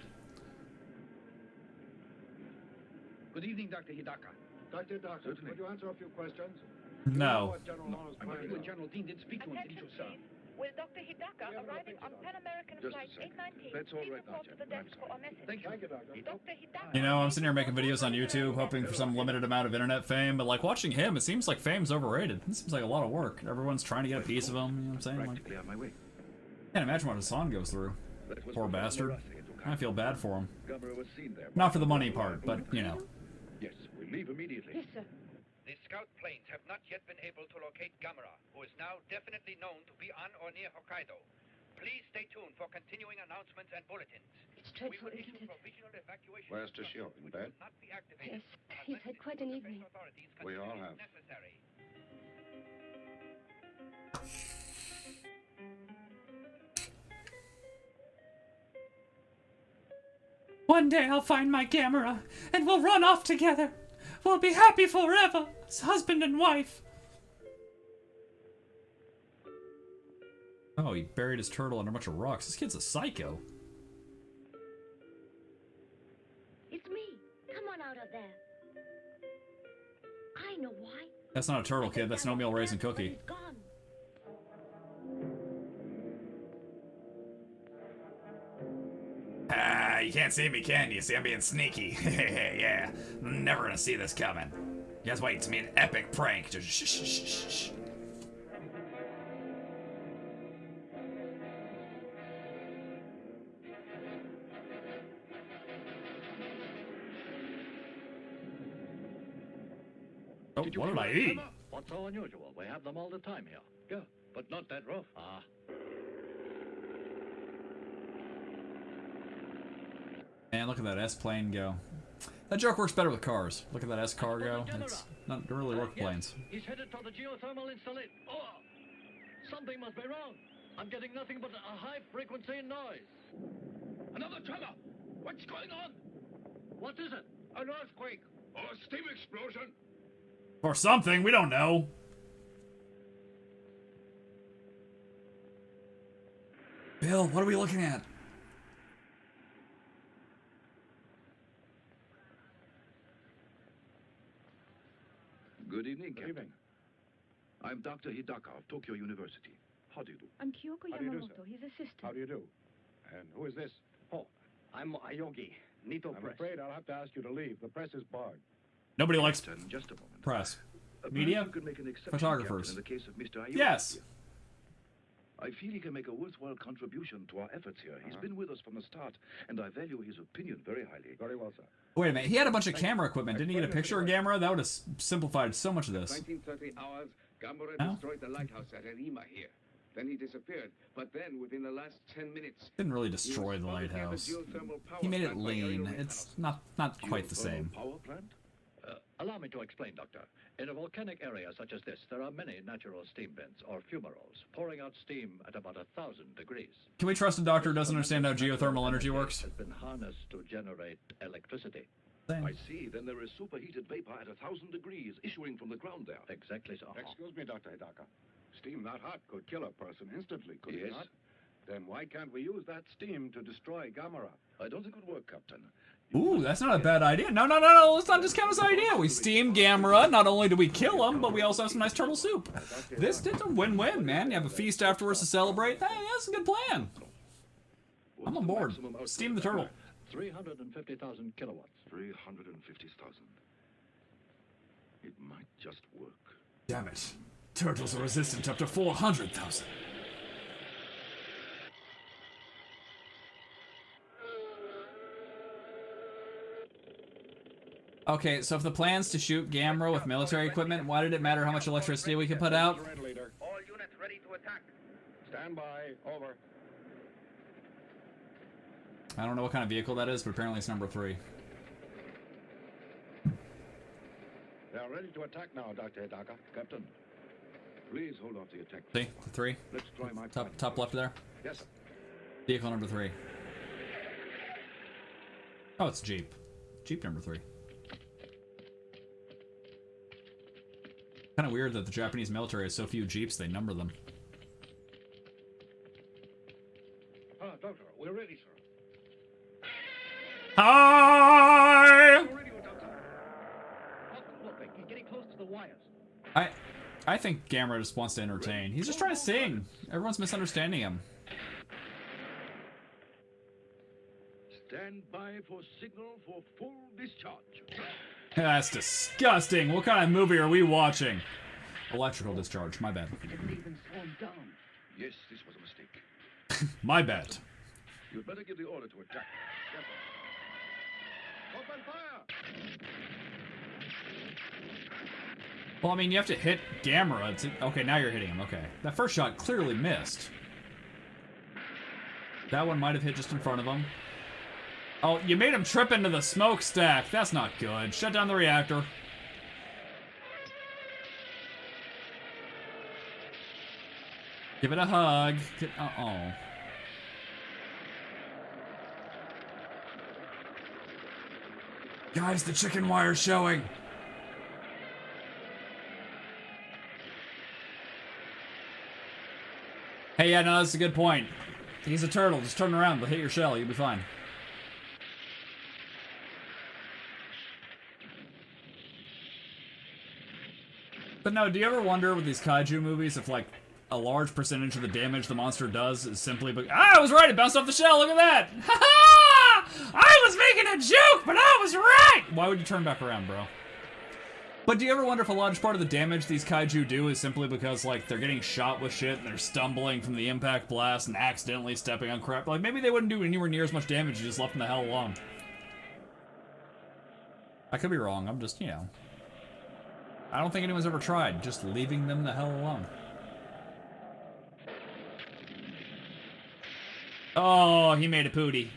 S8: Good evening, Dr. Hidaka.
S9: Dr. Doctor, would you answer a few questions?
S1: No.
S9: What General Arnold's
S8: I'm
S9: plan
S8: working with? General Dean did speak to him. Did you, sir?
S20: Will Dr. Hidaka arriving on Pan American
S8: Just
S20: Flight 819
S8: That's all
S20: please report to the desk for a message?
S8: Thank you.
S20: Dr. Hidaka.
S1: You know, I'm sitting here making videos on YouTube, hoping for some limited amount of internet fame, but like watching him, it seems like fame's overrated. It seems like a lot of work. Everyone's trying to get a piece of him, you know what I'm saying? Like,
S8: Practically on my way.
S1: can't imagine what Hassan goes through.
S15: That was
S1: Poor bastard. I feel bad for him.
S15: Gamera was seen there.
S1: Not for the money part, but, you know.
S15: Yes, we leave immediately.
S4: Yes, sir.
S12: The scout planes have not yet been able to locate Gamera, who is now definitely known to be on or near Hokkaido. Please stay tuned for continuing announcements and bulletins.
S4: It's
S12: We
S4: dreadful,
S12: will
S4: isn't it?
S12: provisional evacuation
S15: Where's Toshio? In bed?
S12: not be activated
S4: Yes, he's had quite an evening.
S15: We all have.
S12: necessary.
S1: One day I'll find my Gamera, and we'll run off together. We'll be happy forever, as husband and wife. Oh, he buried his turtle under a bunch of rocks. This kid's a psycho.
S4: It's me. Come on out of there. I know why.
S1: That's not a turtle, kid. That's no meal raisin cookie. Can't see me, can you? See, I'm being sneaky. yeah, never gonna see this coming. Guys wait, it's me an epic prank. Just shh, shh, shh, shh. Oh,
S21: Did
S1: what did I eat?
S21: What's so unusual? We have them all the time here. Yeah, but not that rough. Ah.
S1: Man, look at that S plane go. That joke works better with cars. Look at that S car go. It's not really work uh, with planes.
S21: He's headed for the geothermal installation. Oh! Something must be wrong. I'm getting nothing but a high frequency noise.
S17: Another tremor! What's going on?
S21: What is it?
S17: An earthquake! Or a steam explosion!
S1: Or something, we don't know. Bill, what are we looking at?
S15: Good evening, Captain. I'm Dr. Hidaka of Tokyo University. How do you do?
S4: I'm Kyoko
S9: How do you do,
S4: his assistant.
S9: How do you do? And who is this?
S22: Oh, I'm Aoyagi, Nito
S9: I'm
S22: Press.
S9: afraid I'll have to ask you to leave. The press is barred.
S1: Nobody likes
S15: Captain, just a moment.
S1: press. Media?
S15: could make an
S1: Photographers.
S15: In the case of Mr. Aoyagi.
S1: Yes.
S15: I feel he can make a worthwhile contribution to our efforts here. He's uh-huh. been with us from the start, and I value his opinion very highly.
S9: Very well, sir.
S1: Wait a minute. He had a bunch of camera equipment. Didn't he get a picture of Gamera? That would have simplified so much of this.
S23: 1930 hours, Gamera
S1: No?
S23: destroyed the lighthouse at Arima here. Then he disappeared. But then, within the last 10 minutes,
S1: Didn't really destroy the lighthouse. He made it
S23: plant by aerial
S1: lean. It's not not quite the same.
S15: Power plant?
S16: Allow me to explain, Doctor. In a volcanic area such as this, there are many natural steam vents, or fumaroles, pouring out steam at about a thousand degrees.
S1: Can we trust a doctor who doesn't understand how geothermal energy works?
S16: Has been harnessed to generate electricity.
S15: I see. Then there is superheated vapor at a thousand degrees issuing from the ground there.
S16: Exactly so.
S9: Excuse me, Dr. Hidaka. Steam that hot could kill a person instantly, could it not? Then why can't we use that steam to destroy Gamera?
S15: I don't think it would work, Captain.
S1: Ooh, that's not a bad idea. No, no, no, no. Let's not discount his idea. We steam Gamera. Not only do we kill him, but we also have some nice turtle soup. This is a win-win, man. You have a feast afterwards to celebrate. Hey, that's a good plan. I'm on board. Steam the turtle.
S16: 350,000 kilowatts.
S15: 350,000. It might just work.
S1: Damn it. Turtles are resistant up to 400,000. Okay, so if the plan's to shoot Gamera with military equipment, why did it matter how much electricity we could put out?
S12: All units ready to attack.
S9: Stand by. Over.
S1: I don't know what kind of vehicle that is, but apparently it's number three.
S9: They are ready to attack now, Dr. Hidaka.
S15: Captain, please hold off the attack.
S1: See? The three?
S15: Let's try my
S1: Top, top left there?
S9: Yes, sir.
S1: Vehicle number three. Oh, it's Jeep. Jeep number three. Kind of weird that the Japanese military has so few Jeeps, they number them.
S21: Ah, Doctor, we're ready, sir.
S1: Hi!
S16: Look, he's getting close to the wires.
S1: I, I think Gamera just wants to entertain. He's just trying to sing. Everyone's misunderstanding him.
S15: Stand by for signal for full discharge.
S1: That's disgusting. What kind of movie are we watching? Electrical discharge. My bad.
S15: even slow him down. Yes, this was a mistake.
S1: My bad.
S15: You'd better give the order to attack. Open fire!
S1: Well, I mean, you have to hit Gamera. To... Okay, now you're hitting him. Okay. That first shot clearly missed. That one might have hit just in front of him. Oh, you made him trip into the smokestack. That's not good. Shut down the reactor. Give it a hug. Uh-oh. Guys, the chicken wire's showing. Hey, yeah, no, that's a good point. He's a turtle. Just turn around. They'll hit your shell. You'll be fine. But no, do you ever wonder with these kaiju movies if, like, a large percentage of the damage the monster does is simply because- Ah, I was right! It bounced off the shell! Look at that! Ha ha! I was making a joke, but I was right! Why would you turn back around, bro? But do you ever wonder if a large part of the damage these kaiju do is simply because, like, they're getting shot with shit and they're stumbling from the impact blast and accidentally stepping on crap? Like, maybe they wouldn't do anywhere near as much damage if you just left them the hell alone. I could be wrong. I'm just, you know. I don't think anyone's ever tried just leaving them the hell alone. Oh, he made a pooty.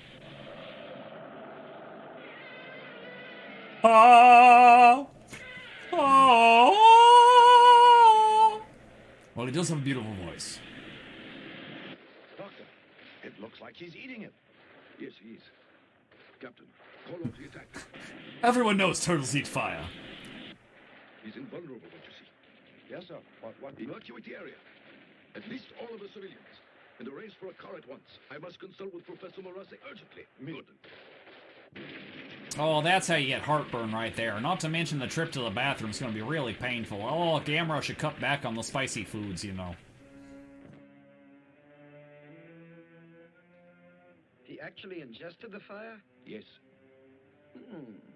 S1: Oh! Oh! Well, he does have a beautiful voice.
S15: Doctor, it looks like he's eating it. Yes, he is. Captain, call off the attack.
S1: Everyone knows turtles eat fire.
S15: He's invulnerable, don't you see?
S9: Yes, sir. What, what?
S15: Evacuate the area. At least all of the civilians. And arrange for a car at once. I must consult with Professor Murase urgently. Good.
S1: Oh, that's how you get heartburn right there. Not to mention the trip to the bathroom is going to be really painful. Oh, Gamera should cut back on the spicy foods, you know.
S24: He actually ingested the fire?
S15: Yes.
S24: Hmm.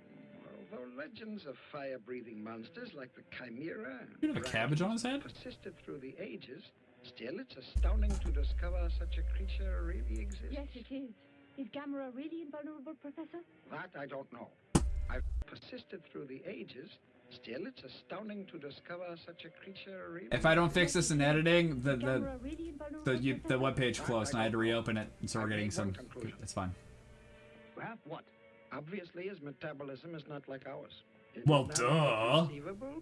S24: Although legends of fire-breathing monsters like the Chimera
S1: You have a cabbage on his head?
S24: persisted through the ages, still it's astounding to discover such a creature really exists.
S14: Yes, it is. Is Gamera really invulnerable, Professor?
S24: That I don't know. I've persisted through the ages, still it's astounding to discover such a creature really
S1: If I don't fix this in editing, the the
S14: really
S1: the, you, the webpage closed and I had to reopen it, and so we're getting some. It's fine.
S24: Well, what? Obviously, his metabolism is not like ours. It
S1: Well, duh.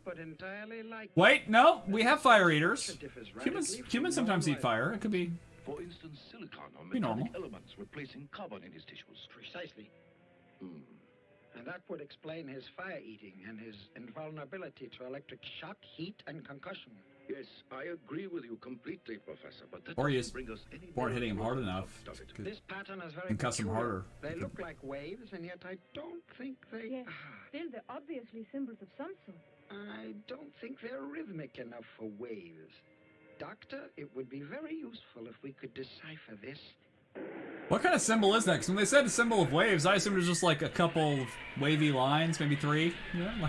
S24: But entirely like
S1: Wait, no, we have fire eaters. Humans humans sometimes eat fire. It could be.
S15: For instance, silicon or
S1: Be normal.
S15: metallic elements replacing carbon in his tissues.
S24: Precisely.
S15: Hmm.
S24: And that would explain his fire eating and his invulnerability to electric shock, heat, and concussion.
S23: Yes, I agree with you completely, Professor, but that
S1: Or you
S23: doesn't
S1: just
S23: bring us
S1: weren't hitting him hard enough.
S23: does it?
S24: This pattern is very
S1: concuss him harder.
S24: They look like waves, and yet I don't think they.
S14: Yes. Ah. Still, they're obviously symbols of some sort.
S24: I don't think they're rhythmic enough for waves. Doctor, it would be very useful if we could decipher this.
S1: What kind of symbol is that? 'Cause when they said a symbol of waves, I assumed it was just like a couple of wavy lines, maybe three. Yeah.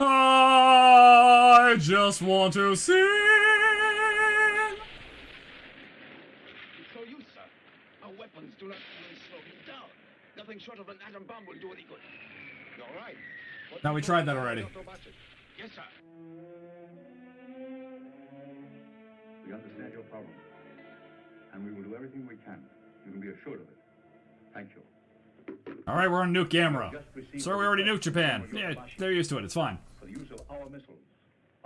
S1: I just want to sing.
S15: So you, sir, our weapons do not even slow him down. Nothing short of an atom bomb will do any good.
S23: You're right. What
S1: Now we tried that already.
S15: Yes, sir.
S21: We understand your problem, and we will do everything we can. You can be assured of it. Thank you.
S1: All right, we're on nuke Gamera. Sir, we already nuked Japan. Yeah, they're used to it. It's fine.
S21: For the use of our missiles.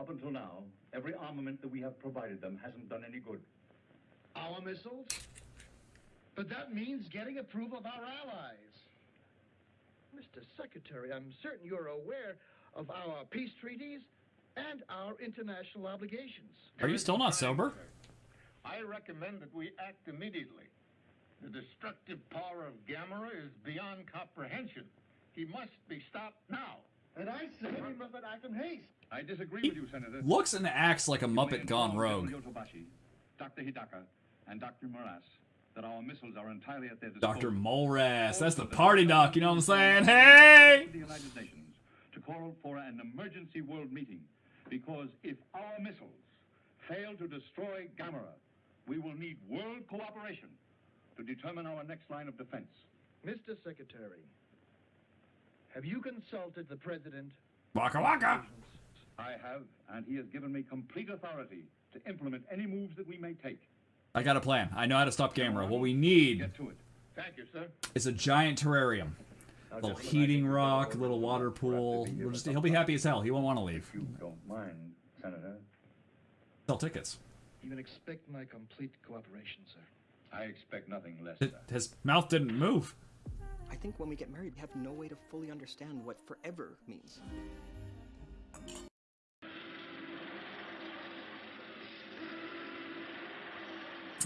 S21: Up until now, every armament that we have provided them hasn't done any good.
S18: Our missiles? But that means getting approval of our allies. Mr. Secretary, I'm certain you're aware of our peace treaties and our international obligations.
S1: Are you still not sober?
S17: I recommend that we act immediately. The destructive power of Gamera is beyond comprehension. He must be stopped now.
S18: And I say we must act in haste.
S21: I disagree with you, Senator.
S1: Looks and acts like a Muppet gone rogue.
S21: Yotobashi, Dr. Hidaka, and Dr. Moras that our missiles are entirely at their disposal.
S1: Dr. Molras. That's the party doc, you know what I'm saying? Hey!
S21: The United Nations to call for an emergency world meeting because if our missiles fail to destroy Gamera, we will need world cooperation to determine our next line of defense.
S18: Mr. Secretary, have you consulted the President?
S1: Waka waka!
S21: I have, and he has given me complete authority to implement any moves that we may take.
S1: I got a plan. I know how to stop Gamera. What we need
S21: Get to it.
S17: Thank you, sir.
S1: is a giant terrarium. A little heating rock, a little water pool. We'll just, he'll be happy as hell. He won't want to leave.
S21: You don't mind, Senator.
S1: Sell tickets.
S18: You can expect my complete cooperation, sir.
S21: I expect nothing less.
S1: His, his mouth didn't move.
S25: I think when we get married, we have no way to fully understand what forever means.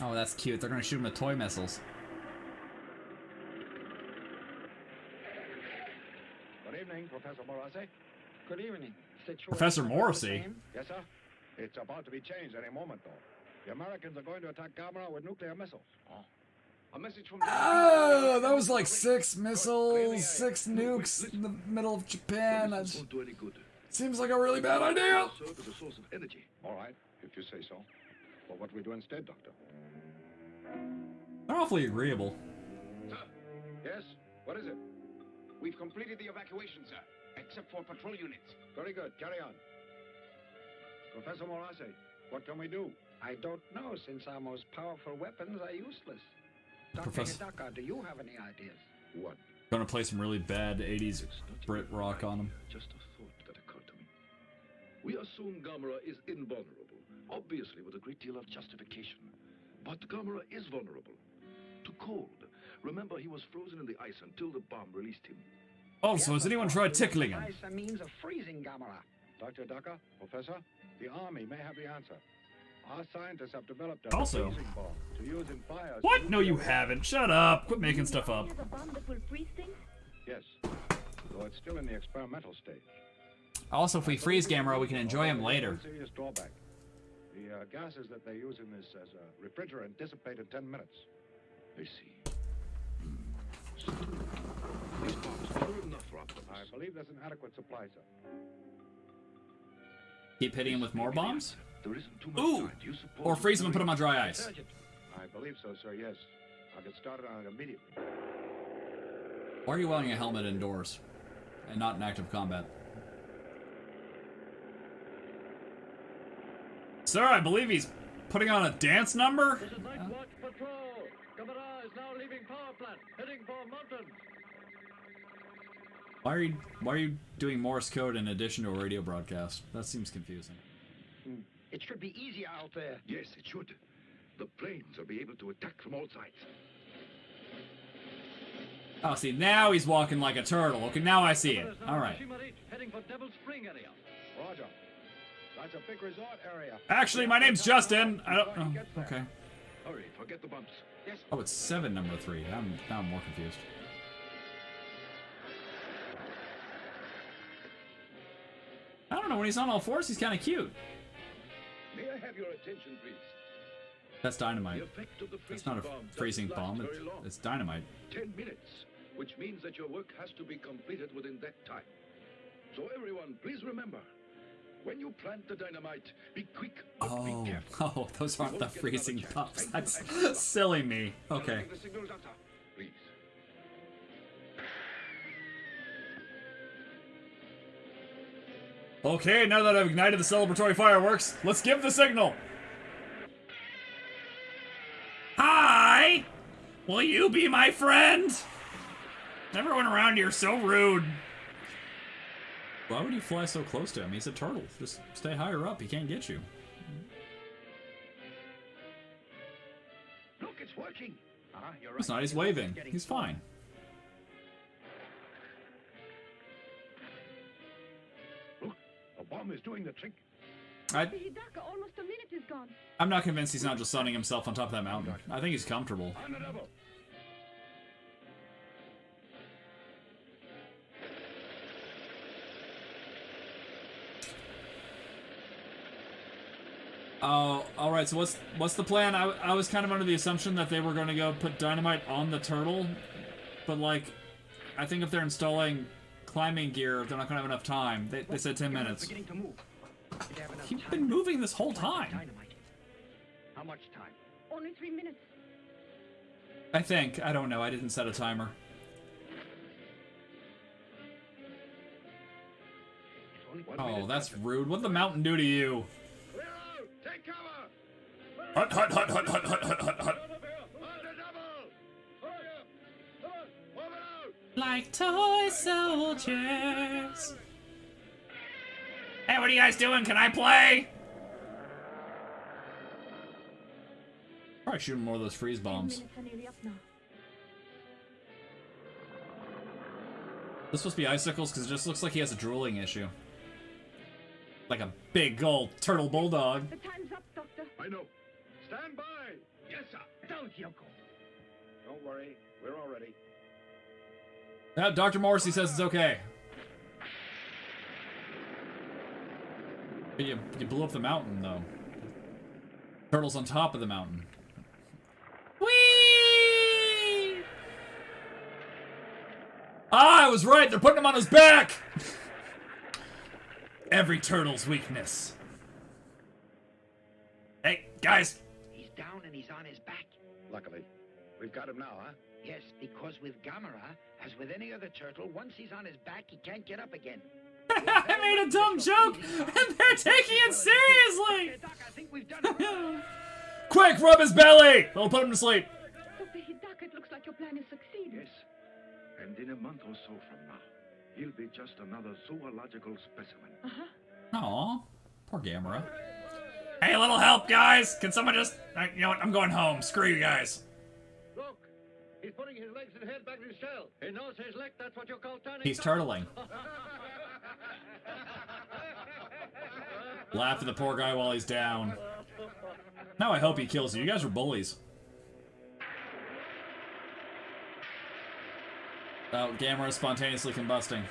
S1: Oh, that's cute. They're gonna shoot him with toy missiles.
S9: Good evening, Professor Morrissey.
S24: Good evening.
S1: Professor
S24: about
S1: Morrissey?
S9: Yes, sir. It's about to be changed any moment, though. The Americans are going to attack Gamera with nuclear missiles. Oh.
S23: A message from
S1: Oh, that was like six missiles, six nukes in the middle of Japan. That
S15: won't do any good.
S1: seems like a really bad idea.
S15: Serve as a source of energy.
S9: All right, if you say so. But what we do instead, Doctor?
S1: They're awfully agreeable.
S9: Yes? What is it?
S23: We've completed the evacuation, sir, except for patrol units.
S9: Very good. Carry on. Professor Morrissey, what can we do?
S24: I don't know, since our most powerful weapons are useless. Dr.
S1: Professor-
S24: Hidaka, do you have any ideas?
S23: What?
S1: Gonna play some really bad 80s Brit rock on them.
S15: Just a thought that occurred to me. We assume Gamera is invulnerable, obviously with a great deal of justification. But Gamera is vulnerable to cold. Remember, he was frozen in the ice until the bomb released him.
S1: Also, has anyone tried tickling him?
S24: A means of freezing Gamera.
S9: Dr. Hidaka, Professor, the Army may have the answer. Our scientists have developed a
S1: Also-
S9: freezing bomb to use in fires.
S1: What? No, you haven't. Shut up. Quit making stuff up.
S14: Has a bomb that will freeze things?
S9: Yes. Though it's still in the experimental stage.
S1: Also, if we freeze Gamera, we can enjoy him later.
S9: Serious drawback. The uh, gases that they use in this as a refrigerant dissipate in 10 minutes.
S15: I see. These bombs are enough for Optimus.
S9: I believe there's an adequate supply, sir.
S1: Keep hitting him with more bombs?
S15: There isn't too much
S1: Ooh!
S15: time. Do you suppose
S1: Or freeze him and put him on dry ice.
S9: Sergeant. I believe so, sir, yes. I'll get started on it immediately.
S1: Why are you wearing a helmet indoors and not in active combat? Sir, I believe he's putting on a dance number?
S26: This is Night Watch Patrol. Gamera is now leaving power plant, heading for mountains.
S1: Why are you why are you doing Morse code in addition to a radio broadcast? That seems confusing. Hmm.
S24: It should be easier out there.
S15: Yes, it should. The planes will be able to attack from all sides.
S1: Oh, see, now he's walking like a turtle. Okay, now I see it. All right.
S26: Heading for Devil Spring area.
S9: Roger. That's a big resort area.
S1: Actually, my name's Justin. I don't. Oh, okay.
S15: Hurry, forget the bumps.
S24: Yes.
S1: Oh, it's seven, number three. I'm now I'm more confused. I don't know. When he's on all fours, he's kind of cute.
S15: May I have your attention, please?
S1: That's dynamite.
S15: The effect of the
S1: It's not a freezing bomb. It's, it's dynamite.
S15: Ten minutes, which means that your work has to be completed within that time. So everyone, please remember, when you plant the dynamite, be quick,
S1: Oh,
S15: be
S1: oh, those aren't the
S15: won't get another
S1: freezing pups. That's
S15: and good luck.
S1: silly me. Okay. Okay, now that I've ignited the celebratory fireworks, let's give the signal. Hi! Will you be my friend? Everyone around here is so rude. Why would you fly so close to him? He's a turtle. Just stay higher up. He can't get you.
S24: Look, it's working.
S9: Uh-huh, you're
S1: It's not. He's waving. He's fine.
S9: The trick.
S1: I,
S14: Dr. Hidaka, almost a minute is gone.
S1: I'm not convinced he's not just sunning himself on top of that mountain. I think he's comfortable.
S9: On the double.
S1: Oh, all right. So what's what's the plan? I, I was kind of under the assumption that they were going to go put dynamite on the turtle, but like, I think if they're installing climbing gear, they're not going to have enough time. They, they said ten minutes.
S24: Beginning to move. Did they have enough
S1: You've been moving this whole time.
S24: How much time?
S14: Only three minutes.
S1: I think. I don't know. I didn't set a timer.
S24: Only one
S1: Oh,
S24: minute
S1: that's rude. What'd the mountain do to you?
S9: Take cover!
S1: Hut hut hut hut hut hut hut hut hut.
S9: On the double! Hurry up! Come on, move it out!
S1: Like toy soldiers. Hey, what are you guys doing? Can I play? Probably shoot more of those freeze bombs.
S14: minutes are nearly up now.
S1: This supposed to be icicles because it just looks like he has a drooling issue. Like a big old turtle bulldog.
S14: The time's up, Doctor.
S15: I know.
S9: Stand by!
S15: Yes, sir.
S24: Don't, Yoko.
S9: Don't worry, we're all ready.
S1: Uh, Dr. Morrissey says it's okay. But you, you blew up the mountain, though. Turtle's on top of the mountain. Whee! Ah, I was right. They're putting him on his back. Every turtle's weakness. Hey, guys.
S24: He's down and he's on his back.
S9: Luckily, we've got him now, huh?
S24: Yes, because with Gamera, as with any other turtle, once he's on his back, he can't get up again.
S1: I made a dumb joke, and they're taking it seriously.
S24: Okay, Doc, I think we've done it.
S1: Quick, rub his belly. I'll put him to sleep.
S14: Dr. Hidaka, it looks like your plan is succeeding.
S15: Yes. And in a month or so from now, he'll be just another zoological specimen.
S14: Uh-huh.
S1: Aw, poor Gamera. Hey, a little help, guys. Can someone just? uh, You know what? I'm going home. Screw you guys.
S26: Look, he's putting his legs and head back in his shell. He knows his leg. That's what you call turning.
S1: He's turtling. Laugh at the poor guy while he's down. Now I hope he kills you. You guys are bullies. Oh, Gamera is spontaneously combusting.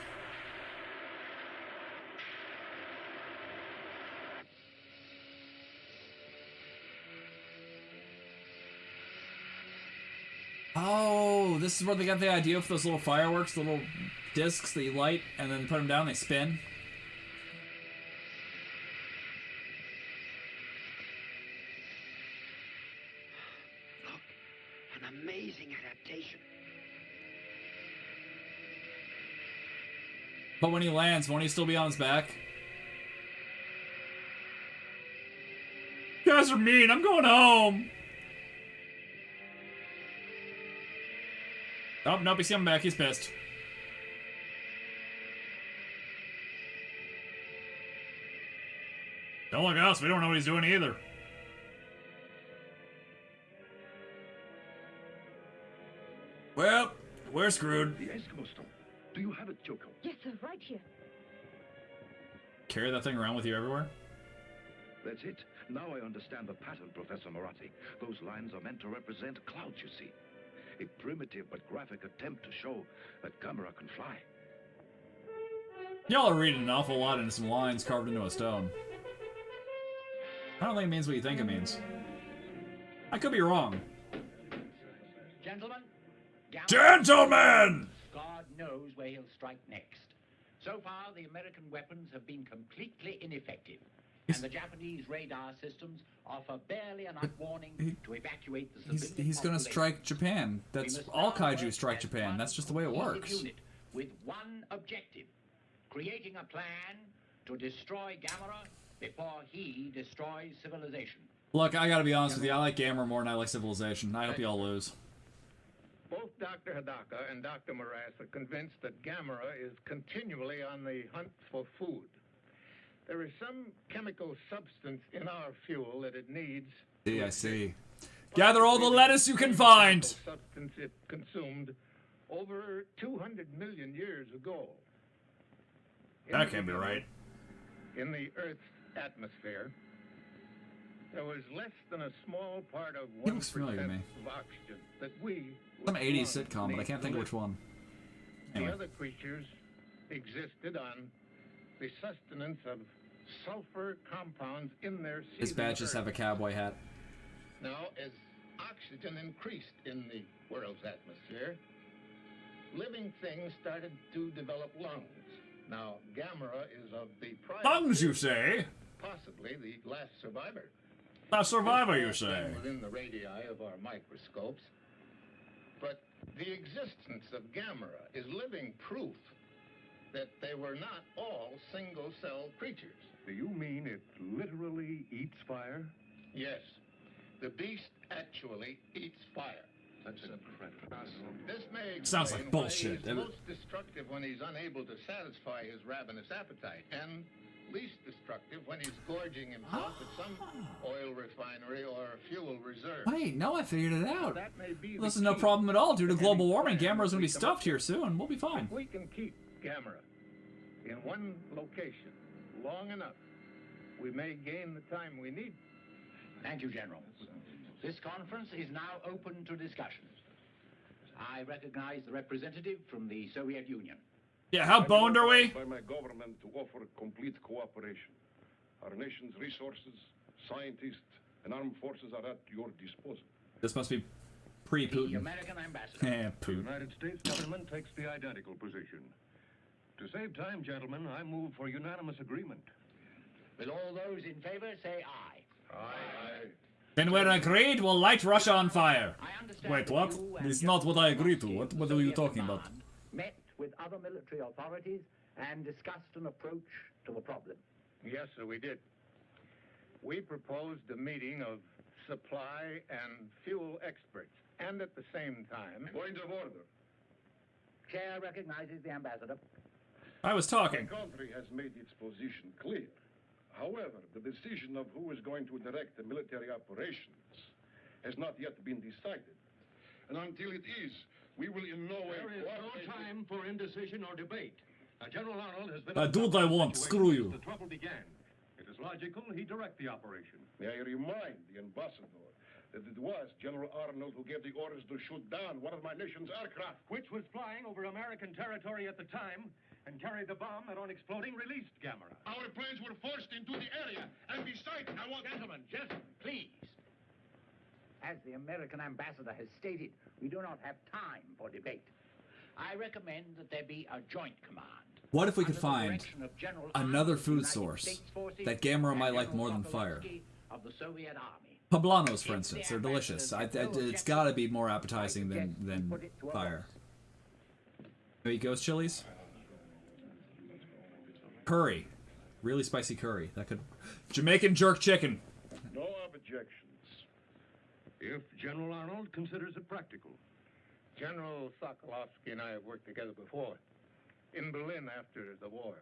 S1: Oh, this is where they got the idea for those little fireworks, the little discs that you light and then put them down, they spin. But when he lands, won't he still be on his back? You guys are mean. I'm going home. Oh, nope, he's coming back. He's pissed. Don't look at us. We don't know what he's doing either. Well, we're screwed.
S15: The Eskimo stone. Do you have it, Kyoko?
S14: Yes, sir, right here.
S1: Carry that thing around with you everywhere?
S15: That's it. Now I understand the pattern, Professor Moratti. Those lines are meant to represent clouds, you see. A primitive but graphic attempt to show that Gamera can fly.
S1: Y'all are reading an awful lot into some lines carved into a stone. I don't think it means what you think it means. I could be wrong.
S27: Gentlemen?
S1: Gentlemen!
S27: Knows where he'll strike next. So far, the American weapons have been completely ineffective. And the Japanese radar systems offer barely enough warning to evacuate the
S1: He's, he's gonna strike Japan. That's all kaiju strike Japan. That's just the way it works.
S27: Unit with one objective, creating a plan to destroy Gamera before he destroys civilization.
S1: Look, I gotta be honest with you. I like Gamera more than I like Civilization. I hope y'all lose.
S17: Both Dr. Hidaka and Dr. Morass are convinced that Gamera is continually on the hunt for food. There is some chemical substance in our fuel that it needs.
S1: See, I see. Gather all the lettuce you can find!
S17: Substance it consumed over 200 million years ago. In
S1: That can't be right.
S17: In the Earth's atmosphere, there was less than a small part of 1%
S1: looks familiar to me.
S17: of oxygen that we
S1: Some 80s sitcom, but I can't think of which one.
S17: The other creatures existed on the sustenance of sulfur compounds in their
S1: His
S17: seething
S1: badges have a cowboy hat.
S17: Now, as oxygen increased in the world's atmosphere, living things started to develop lungs. Now, Gamera is of the prior
S1: Lungs, you say?
S17: possibly the last survivor.
S1: A survivor, you
S17: It's
S1: say?
S17: Within the radii of our microscopes. But the existence of Gamera is living proof that they were not all single-cell creatures.
S11: Do you mean it literally eats fire?
S17: Yes, the beast actually eats fire.
S15: That's incredible.
S17: This may
S1: Sounds like
S17: explain why
S1: bullshit.
S17: He's
S1: That-
S17: most destructive when he's unable to satisfy his ravenous appetite, and least destructive when he's gorging himself at some ah. oil refinery or fuel reserve.
S1: Wait, no, I figured it out.
S17: That may be
S1: This is no problem at all. Due to global warming,
S17: plan
S1: Gamera's gonna be stuffed here soon. We'll be fine.
S17: If we can keep Gamera in one location long enough, we may gain the time we need.
S27: Thank you, General. This conference is now open to discussion. I recognize the representative from the Soviet Union.
S1: Yeah, how boned are we?
S15: By my government to offer complete cooperation. Our nation's resources, scientists, and armed forces are at your disposal.
S1: This must be
S27: The
S1: pre-Putin.
S27: American ambassador.
S1: Yeah,
S11: The United States government takes the identical position. To save time, gentlemen, I move for unanimous agreement.
S27: Will all those in favor say aye?
S17: Aye.
S1: Then we're agreed. We'll light Russia on fire.
S27: I understand
S1: Wait, what?
S27: you and
S1: It's not what I agreed to. What,
S27: the
S1: what are you talking about?
S27: Met with other military authorities and discussed an approach to the problem.
S17: Yes, sir, we did. We proposed a meeting of supply and fuel experts, and at the same time,
S15: Point of order.
S27: Chair recognizes the ambassador.
S1: I was talking.
S15: The country has made its position clear. However, the decision of who is going to direct the military operations has not yet been decided. And until it is, we will in no way
S11: There is no time for indecision or debate. Now, General Arnold has been...
S1: I do what I want. Screw you.
S11: The trouble began. It is
S21: logical he direct the operation.
S11: May I remind the ambassador that it was General Arnold who gave the orders to shoot down one of my nation's aircraft.
S21: Which was flying over American territory at the time and carried the bomb that on exploding released Gamera.
S11: Our planes were forced into the area, and besides, I want...
S27: Gentlemen, gentlemen, please. As the American ambassador has stated, we do not have time for debate. I recommend that there be a joint command.
S1: What if we could find
S27: direction of General
S1: another food source
S27: forces,
S1: that Gamera
S27: and
S1: might like
S27: General
S1: more than fire?
S27: Of the Soviet Army.
S1: Poblanos, for instance, they're delicious. I, I, it's got to be more appetizing than than fire. Maybe ghost chilies. Curry, really spicy curry. That could Jamaican jerk chicken.
S11: No objections.
S21: If General Arnold considers it practical.
S17: General Sokolovsky and I have worked together before, in Berlin after the war.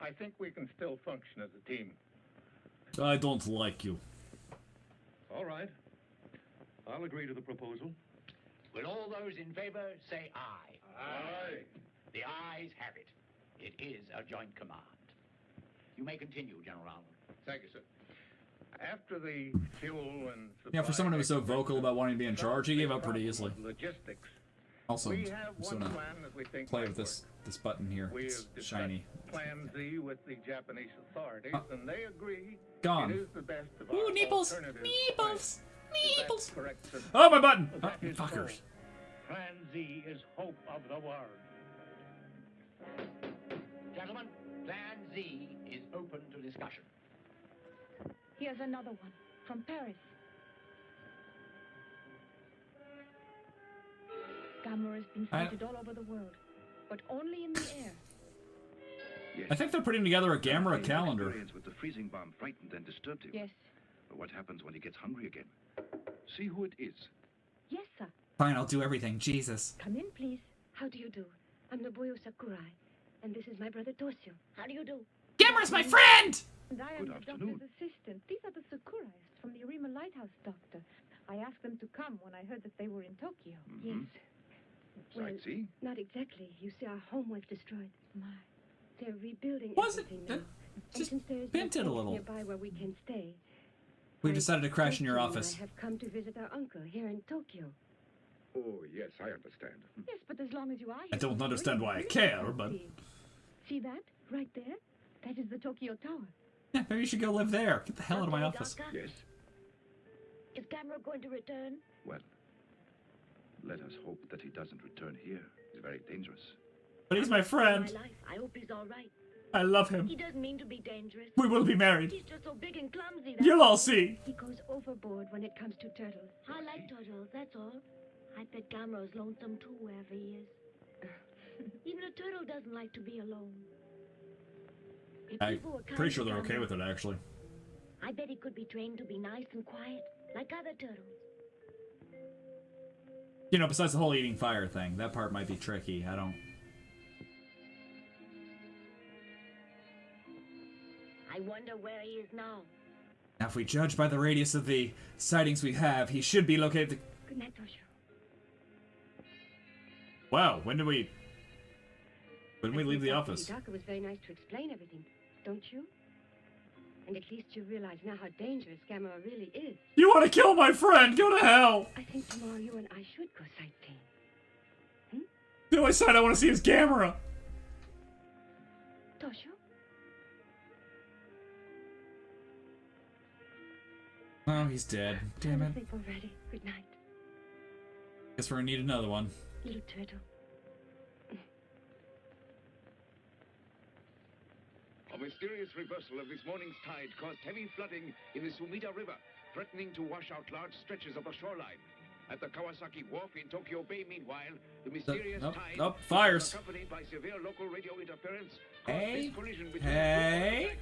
S17: I think we can still function as a team.
S1: I don't like you.
S21: All right. I'll agree to the proposal.
S27: Will all those in favor say aye?
S11: Aye.
S27: The ayes have it. It is a joint command. You may continue, General Arnold.
S17: Thank you, sir. After the fuel and
S1: Yeah, for someone who was so vocal about wanting to be in charge, he gave up pretty easily.
S17: logistics,
S1: Also,
S17: we have one
S1: gonna
S17: plan that we think
S1: play with this this button here.
S17: We
S1: It's shiny.
S17: Plan Z with the Japanese authorities,
S1: Uh,
S17: and they agree
S1: gone.
S17: it is the best of
S1: Ooh,
S17: our
S1: nipples,
S17: alternative
S1: nipples,
S17: plans. Is that
S1: nipples. Oh, my button! Oh, fuckers.
S27: Plan Z is hope of the world. Gentlemen, Plan Z is open to discussion.
S14: Here's another one from Paris. Gamera has been
S1: I-
S14: sighted all over the world, but only in the air.
S15: Yes.
S1: I think they're putting together a
S15: The
S1: calendar.
S15: with the freezing bomb frightened and disturbed him.
S14: Yes.
S15: But what happens when he gets hungry again? See who it is.
S14: Yes, sir.
S1: Fine, I'll do everything. Jesus.
S4: Come in, please. How do you do? I'm Nobuyo Sakurai, and this is my brother Toshio. How do you do?
S1: Gamera's my friend!
S14: And I am
S15: Good
S14: the
S15: afternoon.
S14: doctor's assistant. These are the Sakurais from the Arima Lighthouse, doctor. I asked them to come when I heard that they were in Tokyo. Mm-hmm.
S4: Yes. Well,
S15: Sightsee?
S4: not exactly. You see, our home was destroyed.
S14: My.
S4: They're rebuilding
S1: Was it?
S4: everything now. And
S1: just
S4: since
S1: bent
S4: no
S1: it a little.
S4: nearby where we can stay,
S1: We
S4: my
S1: decided to crash in your office.
S4: I have come to visit our uncle here in Tokyo.
S15: Oh, yes, I understand.
S14: Yes, but as long as you are here.
S1: I don't understand why I care, but-
S14: see. See that? Right there? That is the Tokyo Tower.
S1: Yeah, maybe you should go live there. Get the hell out of my office.
S15: Yes.
S4: Is Gamera going to return?
S15: Well, let us hope that he doesn't return here. He's very dangerous.
S1: But he's my friend.
S4: My life. I hope he's all right.
S1: I love him.
S4: He doesn't mean to be dangerous.
S1: We will be married.
S4: He's just so big and clumsy.
S1: You'll all see.
S4: He goes overboard when it comes to turtles. I like turtles, that's all. I bet Gamera's lonesome too wherever he is. Even a turtle doesn't like to be alone.
S1: I'm
S4: people were kind
S1: pretty sure they're okay with it, actually.
S4: I bet he could be trained to be nice and quiet, like other turtles.
S1: You know, besides the whole eating fire thing, that part might be tricky. I don't.
S4: I wonder where he is now.
S1: Now, if we judge by the radius of the sightings we have, he should be located. The...
S4: Good night, Toshio.
S1: Wow, when did we? When did we leave the office?
S4: Hidaka was very nice to explain everything, don't you? And at least you realize now how dangerous Gamera really is.
S1: You want to kill my friend? Go to hell!
S4: I think tomorrow you and I should go sightseeing. Hmm?
S1: The only sight I want to see is Gamera.
S4: Toshio?
S1: Oh, he's dead. Damn
S4: Have a
S1: it.
S4: sleep already. Good night,
S1: Guess we're gonna need another one.
S4: little turtle.
S23: A mysterious reversal of this morning's tide caused heavy flooding in the Sumida River, threatening to wash out large stretches of the shoreline. At the Kawasaki Wharf in Tokyo Bay, meanwhile, the mysterious
S1: nope,
S23: tide,
S1: nope, fires.
S23: accompanied by severe local radio interference,
S1: Hey,
S23: this collision between
S1: hey.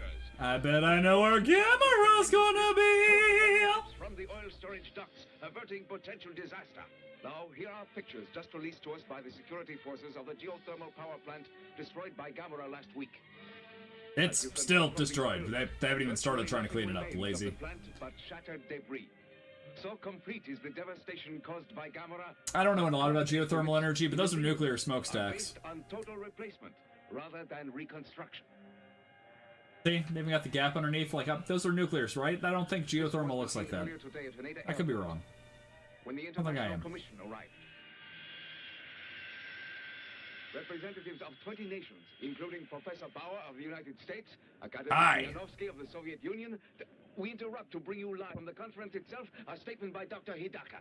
S1: I bet I know where Gamera's gonna be.
S23: from the oil storage ducts, averting potential disaster. Now, here are pictures just released to us by the security forces of the geothermal power plant destroyed by Gamera last week.
S1: It's still destroyed. They, they haven't even started trying to clean it up. Lazy.
S23: the plant, but shattered debris. So complete is the devastation caused by Gamera.
S1: I don't know a lot about geothermal energy, but those are nuclear smokestacks.
S23: On total replacement rather than reconstruction.
S1: See, they even got the gap underneath. Like, up, those are nuclears, right? I don't think geothermal looks like that.
S23: Earlier today at Haneda
S1: I could be wrong.
S23: When the
S1: I think I am.
S23: Commission arrived. Representatives of 20 nations, including Professor Bauer of the United States, Academic
S1: Hi.
S23: Yanovsky of the Soviet Union. We interrupt to bring you live from the conference itself a statement by Dr. Hidaka.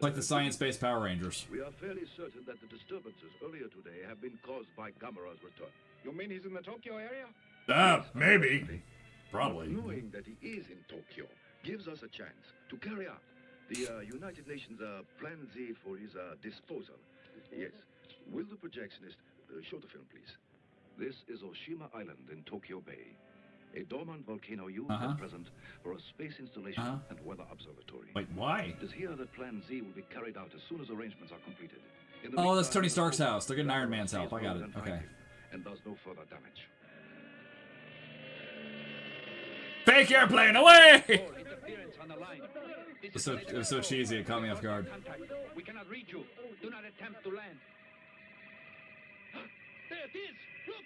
S1: Like the science-based Power Rangers.
S15: We are fairly certain that the disturbances earlier today have been caused by Gamera's return.
S23: You mean he's in the Tokyo area?
S1: Ah, maybe. Probably.
S15: Knowing that he is in Tokyo gives us a chance to carry out the uh, United Nations uh, Plan Z for his uh, disposal. Yes. Will the projectionist uh, show the film, please? This is Oshima Island in Tokyo Bay. A dormant volcano used
S1: Uh-huh.
S15: at present for a space installation
S1: Uh-huh.
S15: and weather observatory.
S1: Wait, why?
S15: It is here that Plan Z will be carried out as soon as arrangements are completed.
S1: Oh, that's Tony Stark's house. They're getting Iron Man's help. I got it. Okay.
S15: And does no further damage.
S1: Fake airplane away!
S27: Interference on the line. This
S1: It was so, it was so cheesy. It caught me off guard.
S27: We cannot reach you. Do not attempt to land. There it is. Look.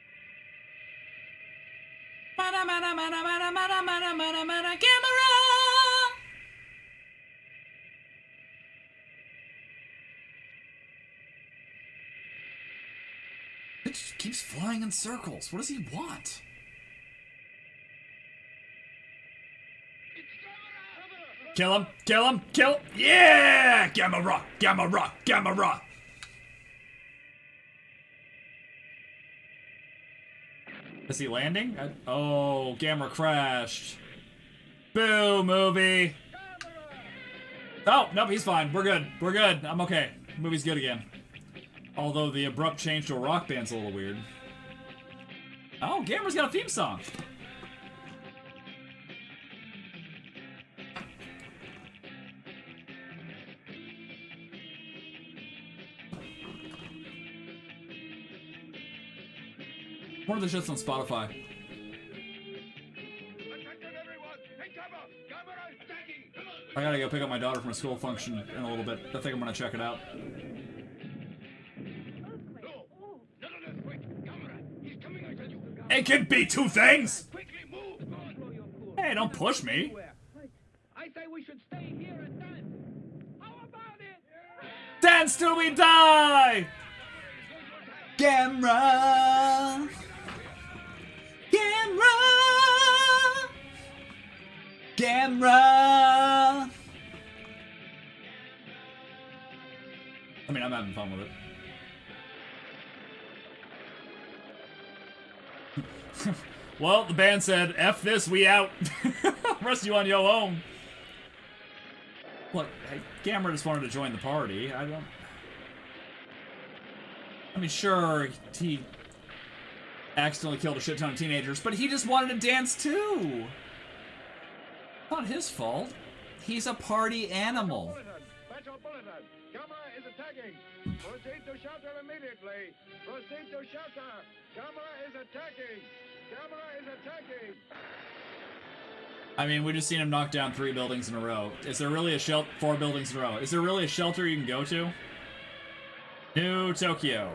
S1: Mana, mana, mana, mana, mana, mana, mana, mana, Gamera! It just keeps flying in circles. What does he want? Kill him! Kill him! Kill! Yeah! Gamma rock! Gamma rock! Gamma Is he landing? I- oh, Gamma crashed. Boo, movie. Oh, nope, he's fine. We're good. We're good. I'm okay. Movie's good again. Although the abrupt change to a rock band's a little weird. Oh, Gamera's got a theme song. More of the shit's on Spotify. I gotta go pick up my daughter from a school function in a little bit. I think I'm gonna check it out. It can be two things! Hey, don't push me.
S27: Dance.
S1: Till we die! Gamera! Gamera! I mean, I'm having fun with it. well, the band said, F this, we out. Rest you on your own. Look, hey, Gamera just wanted to join the party. I don't... I mean, sure, he accidentally killed a shit ton of teenagers, but he just wanted to dance too. Not his fault. He's a party animal.
S9: Special bulletin. Gamera is attacking. Proceed to shelter immediately. Proceed to shelter. Gamera is attacking. Gamera is attacking.
S1: I mean, we just seen him knock down three buildings in a row. Is there really a shelter? Four buildings in a row. Is there really a shelter you can go to? New Tokyo.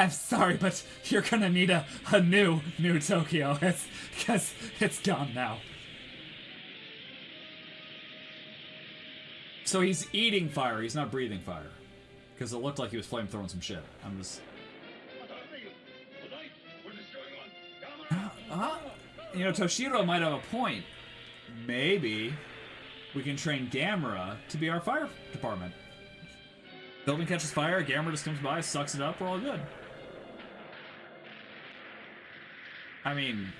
S1: I'm sorry, but you're gonna need a, a new New Tokyo. It's because it's gone now. So he's eating fire. He's not breathing fire, because it looked like he was flame throwing some shit. I'm just. Uh, you know, Toshiro might have a point. Maybe we can train Gamera to be our fire department. Building catches fire, Gamera just comes by, sucks it up, we're all good. I mean,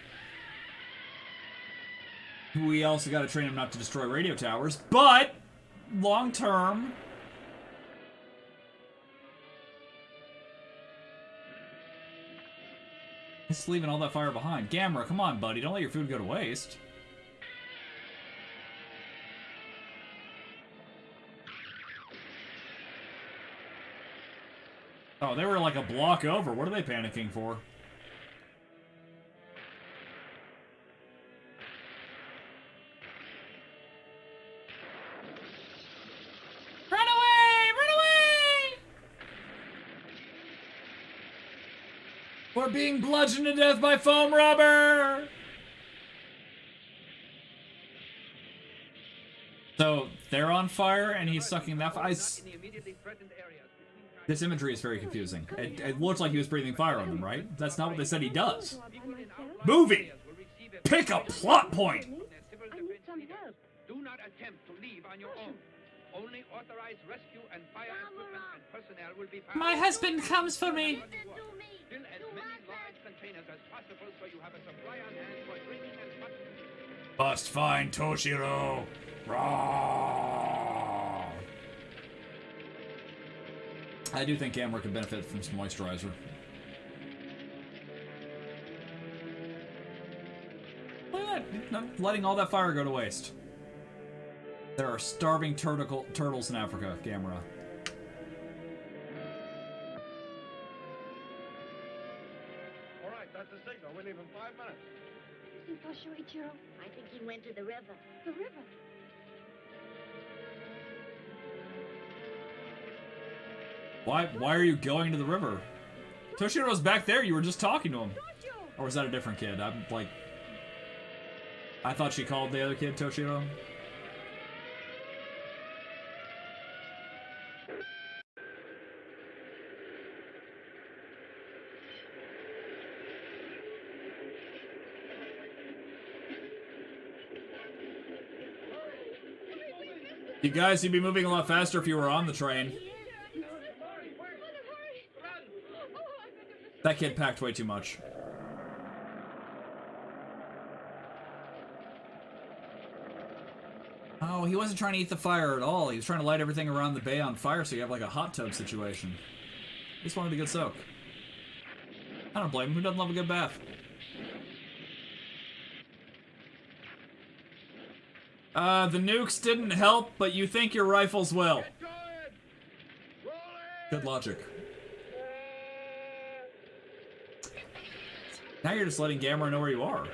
S1: we also got to train him not to destroy radio towers, but long term, He's leaving all that fire behind. Gamera, come on, buddy. Don't let your food go to waste. Oh, they were like a block over. What are they panicking for? Being bludgeoned to death by foam rubber! So, they're on fire and he's sucking that fire. This imagery is very confusing. It, it looks like he was breathing fire on them, right? That's not what they said he does. Movie! Pick a plot point!
S14: I need some help.
S12: Do not attempt to leave on your own. Only authorized rescue and fire equipment and personnel will be found.
S1: My husband comes for me.
S12: Fill as many large containers as possible so you have a supply on hand for drinking and much
S1: Must find Toshiro. Raw. I do think Gamera could benefit from some moisturizer. Look at that. Not letting all that fire go to waste. There are starving turtle turtles in Africa, Gamera.
S9: All right, that's the signal. We leave in five minutes.
S4: See Toshuichiro? I think he went to the river. The river?
S1: Why why are you going to the river? Toshiro's back there, you were just talking to him. Or was that a different kid? I'm like I thought she called the other kid Toshiro. You guys, you'd be moving a lot faster if you were on the train. That kid packed way too much. Oh, he wasn't trying to eat the fire at all. He was trying to light everything around the bay on fire so you have like a hot tub situation. He just wanted a good soak. I don't blame him. Who doesn't love a good bath? Uh, the nukes didn't help, but you think your rifles will. Good logic. Now you're just letting Gamera know where you are.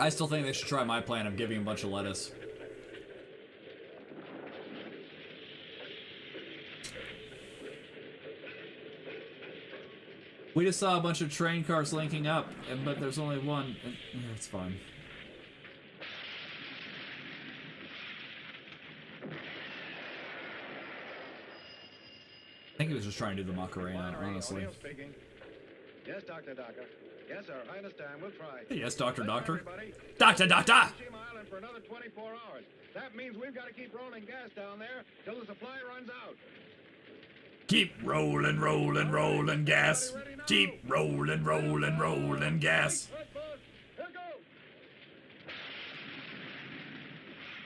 S1: I still think they should try my plan of giving a bunch of lettuce. We just saw a bunch of train cars linking up, but there's only one. it's fine. I think he was just trying to do the Macarena,
S9: uh, honestly. Yes, Dr. Docker. Yes, sir. I understand. We'll try.
S1: Yes, Doctor,
S9: Listen,
S1: Doctor. Doctor, Doctor!
S9: Island for another 24 hours. That means we've got to keep rolling gas down there till the supply runs out.
S1: Keep rolling, rolling, rolling gas. Keep rolling, rolling, rolling gas.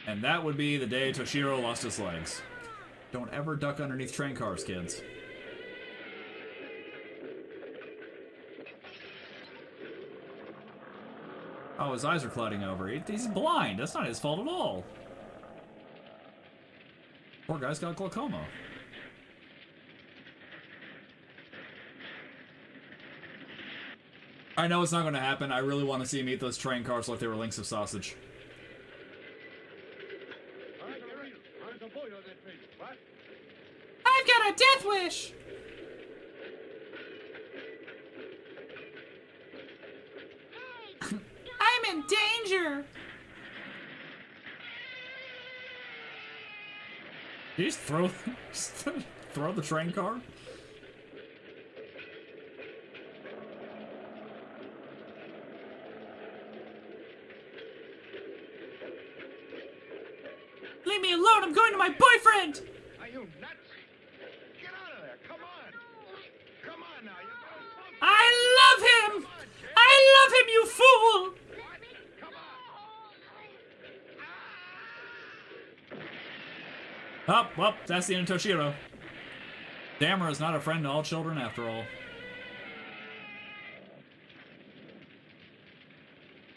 S1: And that would be the day Toshiro lost his legs. Don't ever duck underneath train cars, kids. Oh, his eyes are clouding over. He's blind. That's not his fault at all. Poor guy's got glaucoma. I know it's not going to happen. I really want to see him eat those train cars like they were links of sausage. I've got a death wish! I'm in danger! Did you just throw, just throw the train car? Leave me alone, I'm going to my boyfriend!
S9: Are you nuts? Get out of there. Come on. Come on now. You
S1: I love him! I love him, you fool! Oh, well, that's the end of Toshiro. Gamera is not a friend to all children after all.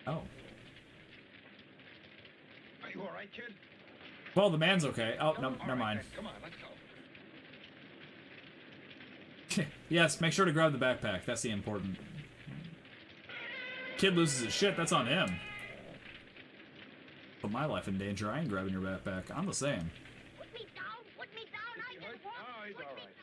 S1: Oh.
S9: Are you all right, kid?
S1: Well, the man's okay. Oh, no, never mind.
S9: Come on, let's go.
S1: yes, make sure to grab the backpack. That's the important. Kid loses his shit, that's on him. Put my life in danger, I ain't grabbing your backpack. I'm the same.
S4: Put me down, put me down, I get
S9: he's all right.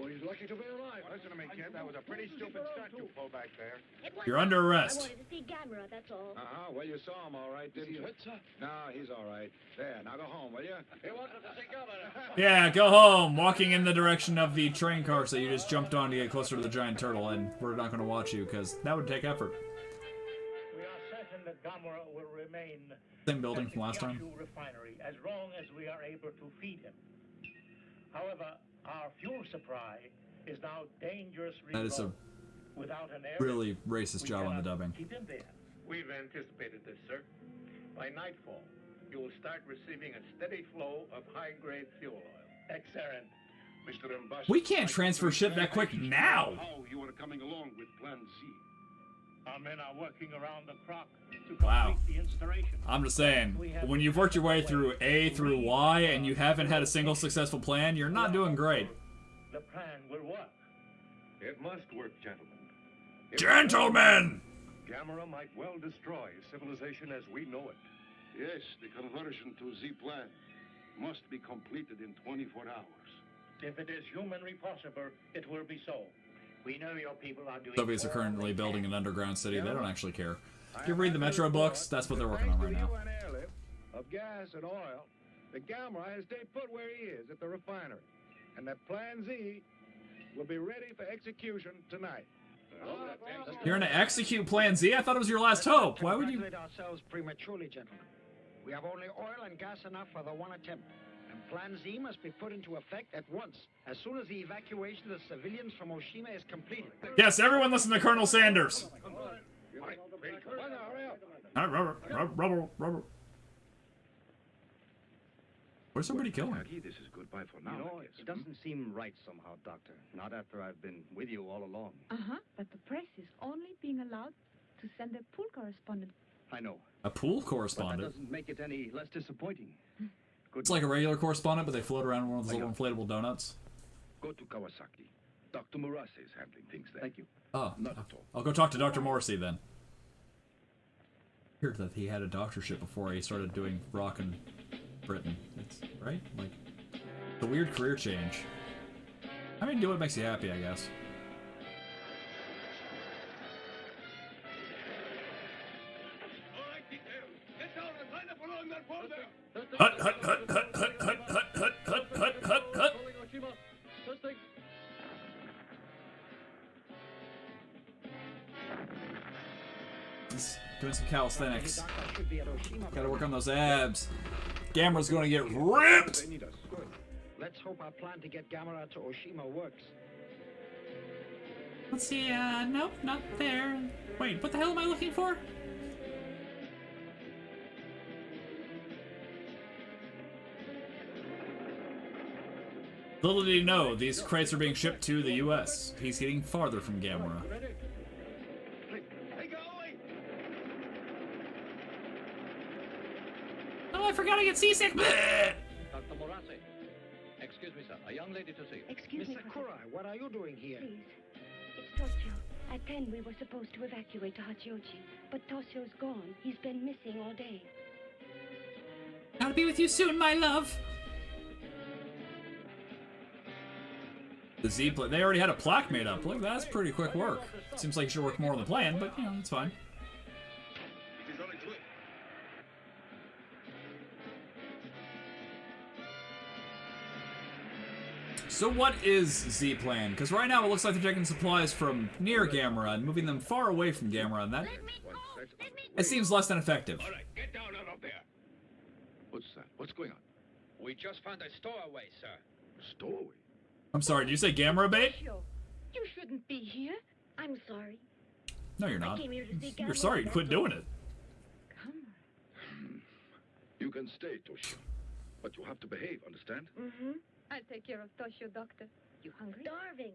S9: Oh, he's lucky to be alive. Listen to me, kid. That was a pretty stupid stunt you pulled back there.
S1: You're under arrest.
S4: I
S1: arrest.
S4: wanted to see Gamera, that's all.
S9: Uh-huh. Well, you saw him all right, didn't
S15: he
S9: you?
S15: hurt, sir?
S9: No, he's all right. There, now go home, will you?
S16: He wanted to see Governor.
S1: Yeah, go home. Walking in the direction of the train cars that you just jumped on to get closer to the giant turtle, and we're not going to watch you because that would take effort.
S28: We are certain that Gamera will remain
S1: Same building from last time.
S28: Refinery as long as we are able to feed him. However, our fuel supply is now dangerously
S1: That is a
S28: low. Without an area,
S1: really racist job on the dubbing.
S28: Keep him there.
S17: We've anticipated this, sir. By nightfall, you will start receiving a steady flow of high-grade fuel oil.
S28: Excellent.
S15: Mr. Ambassador,
S1: We can't transfer ship that quick now.
S15: How you are coming along with Plan Z?
S28: Our men are working around the clock to complete
S1: Wow.
S28: the installation.
S1: I'm just saying, when you've worked your way through A through Y and you haven't had a single successful plan, you're not doing great.
S28: The plan will work.
S11: It must work, gentlemen. If
S1: Gentlemen!
S11: Gamera might well destroy civilization as we know it.
S15: Yes, the conversion to Z plan must be completed in 24 hours.
S28: If it is humanly possible, it will be so. We know your people are doing.
S1: Soviets are currently building an underground city. They don't actually care. If you read the Metro books, that's what they're working on right now.
S9: you and airlift of gas and oil, the Gamera has stayed put where he is at the refinery, and that Plan Z will be ready for execution tonight.
S1: You're gonna execute Plan Z? I thought it was your last hope. Why would you?
S24: Ourselves prematurely, gentlemen. We have only oil and gas enough for the one attempt. And Plan Z must be put into effect at once, as soon as the evacuation of the civilians from Oshima is completed.
S1: Yes, everyone listen to Colonel Sanders. Uh, Rubber, rubber, rubber, rubber. Where's somebody killing?
S15: This is goodbye for now.
S22: You know, it doesn't seem right somehow, Doctor. Not after I've been with you all along.
S14: Uh-huh. But the press is only being allowed to send their pool correspondent.
S22: I know.
S1: A pool
S22: But that doesn't make it any less disappointing.
S1: It's like a regular correspondent, but they float around in one of those little inflatable donuts.
S15: Go to Kawasaki. Dr. Murase is handling things there.
S22: Thank you.
S1: Oh,
S15: Not at all.
S1: I'll go talk to Dr. Morrissey then. I Heard that he had a doctorship before he started doing rock in Britain. It's right, like the weird career change. I mean, do what makes you happy, I guess. Hut, hut, hut, hut, hut, hut, hut, hut, hut, hut, hut, hut. He's doing some calisthenics.
S24: Hidaka should be at Oshima.
S1: Gotta work on those abs. Gamera's gonna get ripped!
S24: They need us. Good. Let's hope our plan to get Gamera to Oshima works.
S1: Let's see, uh, nope, not there. Wait, what the hell am I looking for? Little did he know, these crates are being shipped to the US. He's getting farther from Gamera. Oh, I forgot I get seasick!
S27: Dr. Murase. Excuse me, sir. A young lady to see you.
S4: Excuse
S24: Miss
S4: me,
S24: Sakura, what are you doing here?
S4: Please. It's Toshio. At 10, we were supposed to evacuate to Hachioji, but Toshio's gone. He's been missing all day.
S1: I'll be with you soon, my love. The Z pla they already had a plaque made up. Look, that's pretty quick work. Seems like you should work more on the plan, but you know, it's fine. So what is Z Plan? Because right now it looks like they're taking supplies from near Gamera and moving them far away from Gamera, and that it seems less than effective.
S15: All right, get down out of there. What's that? What's going on?
S12: We just found a stowaway, sir.
S15: Stowaway?
S1: I'm sorry, did you say Gamera bait?
S4: Toshio, you shouldn't be here. I'm sorry.
S1: No, you're not.
S4: came here to see
S1: You're sorry, you quit doing it. Come.
S15: You can stay, Toshio. But you have to behave, understand?
S4: Mm-hmm.
S14: I'll take care of Toshio, doctor. You hungry?
S4: Starving.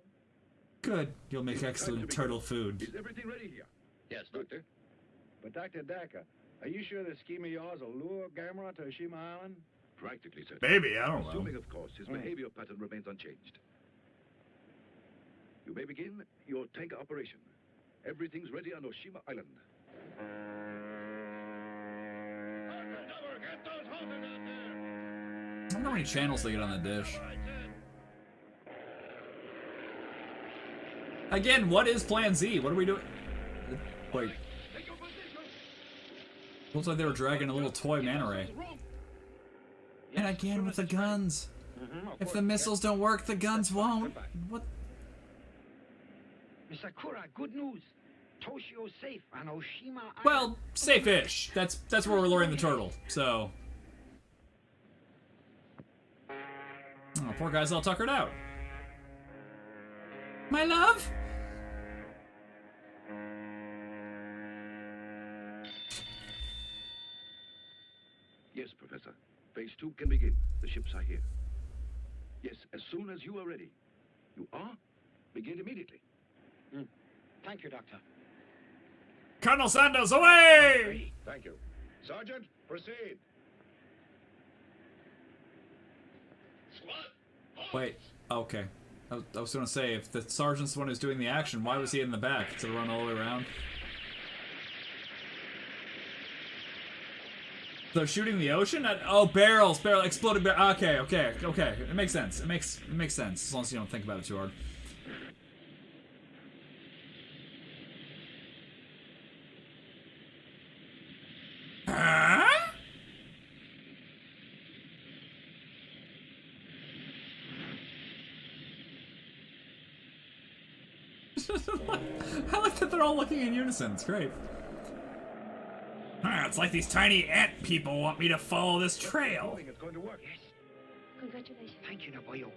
S1: Good. You'll make excellent turtle food.
S15: Is everything ready here?
S27: Yes, Doctor.
S9: But Dr. Daka, are you sure this scheme of yours will lure Gamera to Oshima Island?
S15: Practically, sir.
S1: Maybe, I don't know.
S15: Assuming, of course, his behavior pattern remains unchanged. You may begin your tank operation. Everything's ready on Oshima Island.
S1: I wonder how many channels they get on the dish. Again, what is Plan Z? What are we doing? Wait. Looks like they were dragging a little toy manta ray. And again with the guns. If the missiles don't work, the guns won't. What?
S24: Sakura, good news. Toshio's safe on Oshima
S1: Well, safe-ish. That's that's where we're luring the turtle. So. Oh, poor guy's all tuckered out. My love.
S15: Yes, Professor. Phase two can begin. The ships are here. Yes, as soon as you are ready. You are? Begin immediately.
S24: Hmm. Thank you, Doctor.
S1: Colonel Sanders, away!
S9: Thank you. Sergeant, proceed.
S1: Wait. Okay. I was, gonna say, if the sergeant's the one who's doing the action, why was he in the back to run all the way around? They're shooting the ocean? At, oh, barrels, barrel, exploded barrel. Okay, okay, okay. It makes sense. It makes it makes sense as long as you don't think about it too hard. Huh? I like that they're all looking in unison. It's great. Ah, it's like these tiny ant people want me to follow this trail.
S24: It's going to work. Yes.
S4: Congratulations.
S24: Thank you, Nobuyo.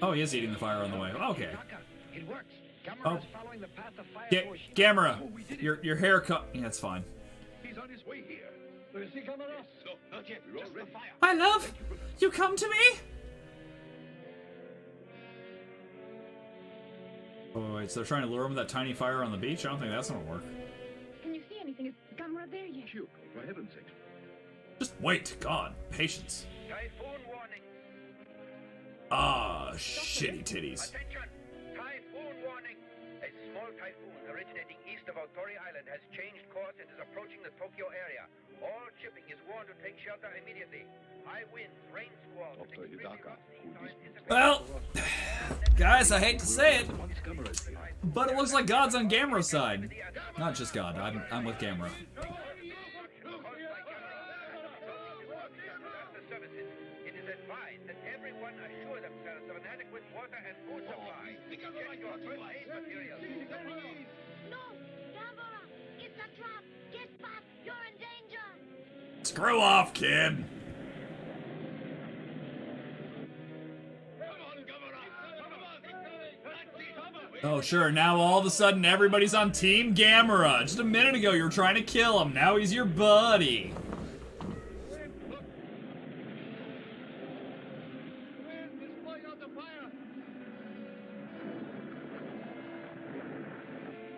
S1: Oh, he is eating the fire on the way. Okay.
S24: It works. Gamera
S1: Oh.
S24: is following the path of fire
S1: Ga-
S24: to Oshima.
S1: Gamera, your your haircut. Yeah, it's fine.
S15: He's on his way here.
S24: Do you see Gamera?
S15: No, not yet. We're all.
S1: My love, you come to me. Oh, wait, so they're trying to lure him with that tiny fire on the beach? I don't think that's gonna work.
S14: Can you see anything? Is Gamera there yet?
S15: Hugo, for heaven's sake.
S1: Just wait. God, patience.
S12: Typhoon warning.
S1: Ah, shitty titties.
S12: Attention! Typhoon warning! A small typhoon originating east of Otori Island has changed course and is approaching the Tokyo area. All shipping is warned to take shelter immediately. High winds, rain squalls, and extremely rough seas are anticipated.
S1: Well, guys, I hate to say it, but it looks like God's on Gamera's side. Not just God. I'm I'm with Gamera.
S12: services. It is advised that everyone assure themselves of an adequate water and food supply. Check your first aid materials.
S1: Screw off, kid. Oh, sure. Now all of a sudden everybody's on Team Gamera. Just a minute ago you were trying to kill him. Now he's your buddy.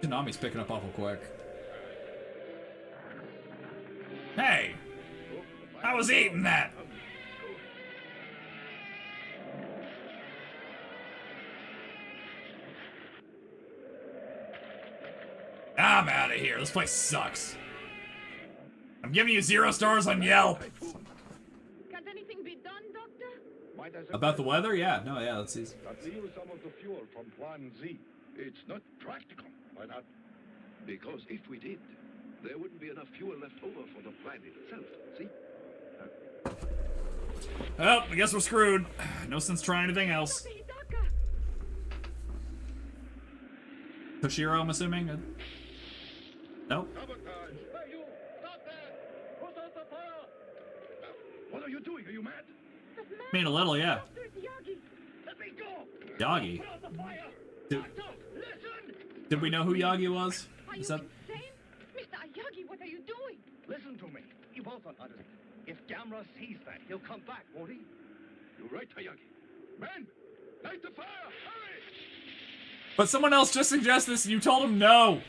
S1: Tsunami's picking up awful quick. Hey! I was eating that! I'm out of here. This place sucks. I'm giving you zero stars on Yelp.
S14: Can't anything be done, Doctor?
S1: About the weather? Yeah, no, yeah, let's see.
S15: Let's use some of the fuel from Plan Z. It's not practical. Why not? Because if we did, there wouldn't be enough fuel left over for the planet itself. See?
S1: Well, I guess we're screwed. No sense trying anything else. Toshiro, I'm assuming? Uh, Nope.
S15: What are you doing? Are you mad?
S1: I mean, a little, yeah.
S15: Let me go!
S1: Yagi. Did, did we know who Yagi was? Is that...
S14: Mr. Aoyagi, what are you doing?
S22: Listen to me. You both don't understand. If Gamera sees that, he'll come back, won't he?
S15: You're right, Aoyagi. Men! Light the fire! Hurry!
S1: But someone else just suggested this and you told him no.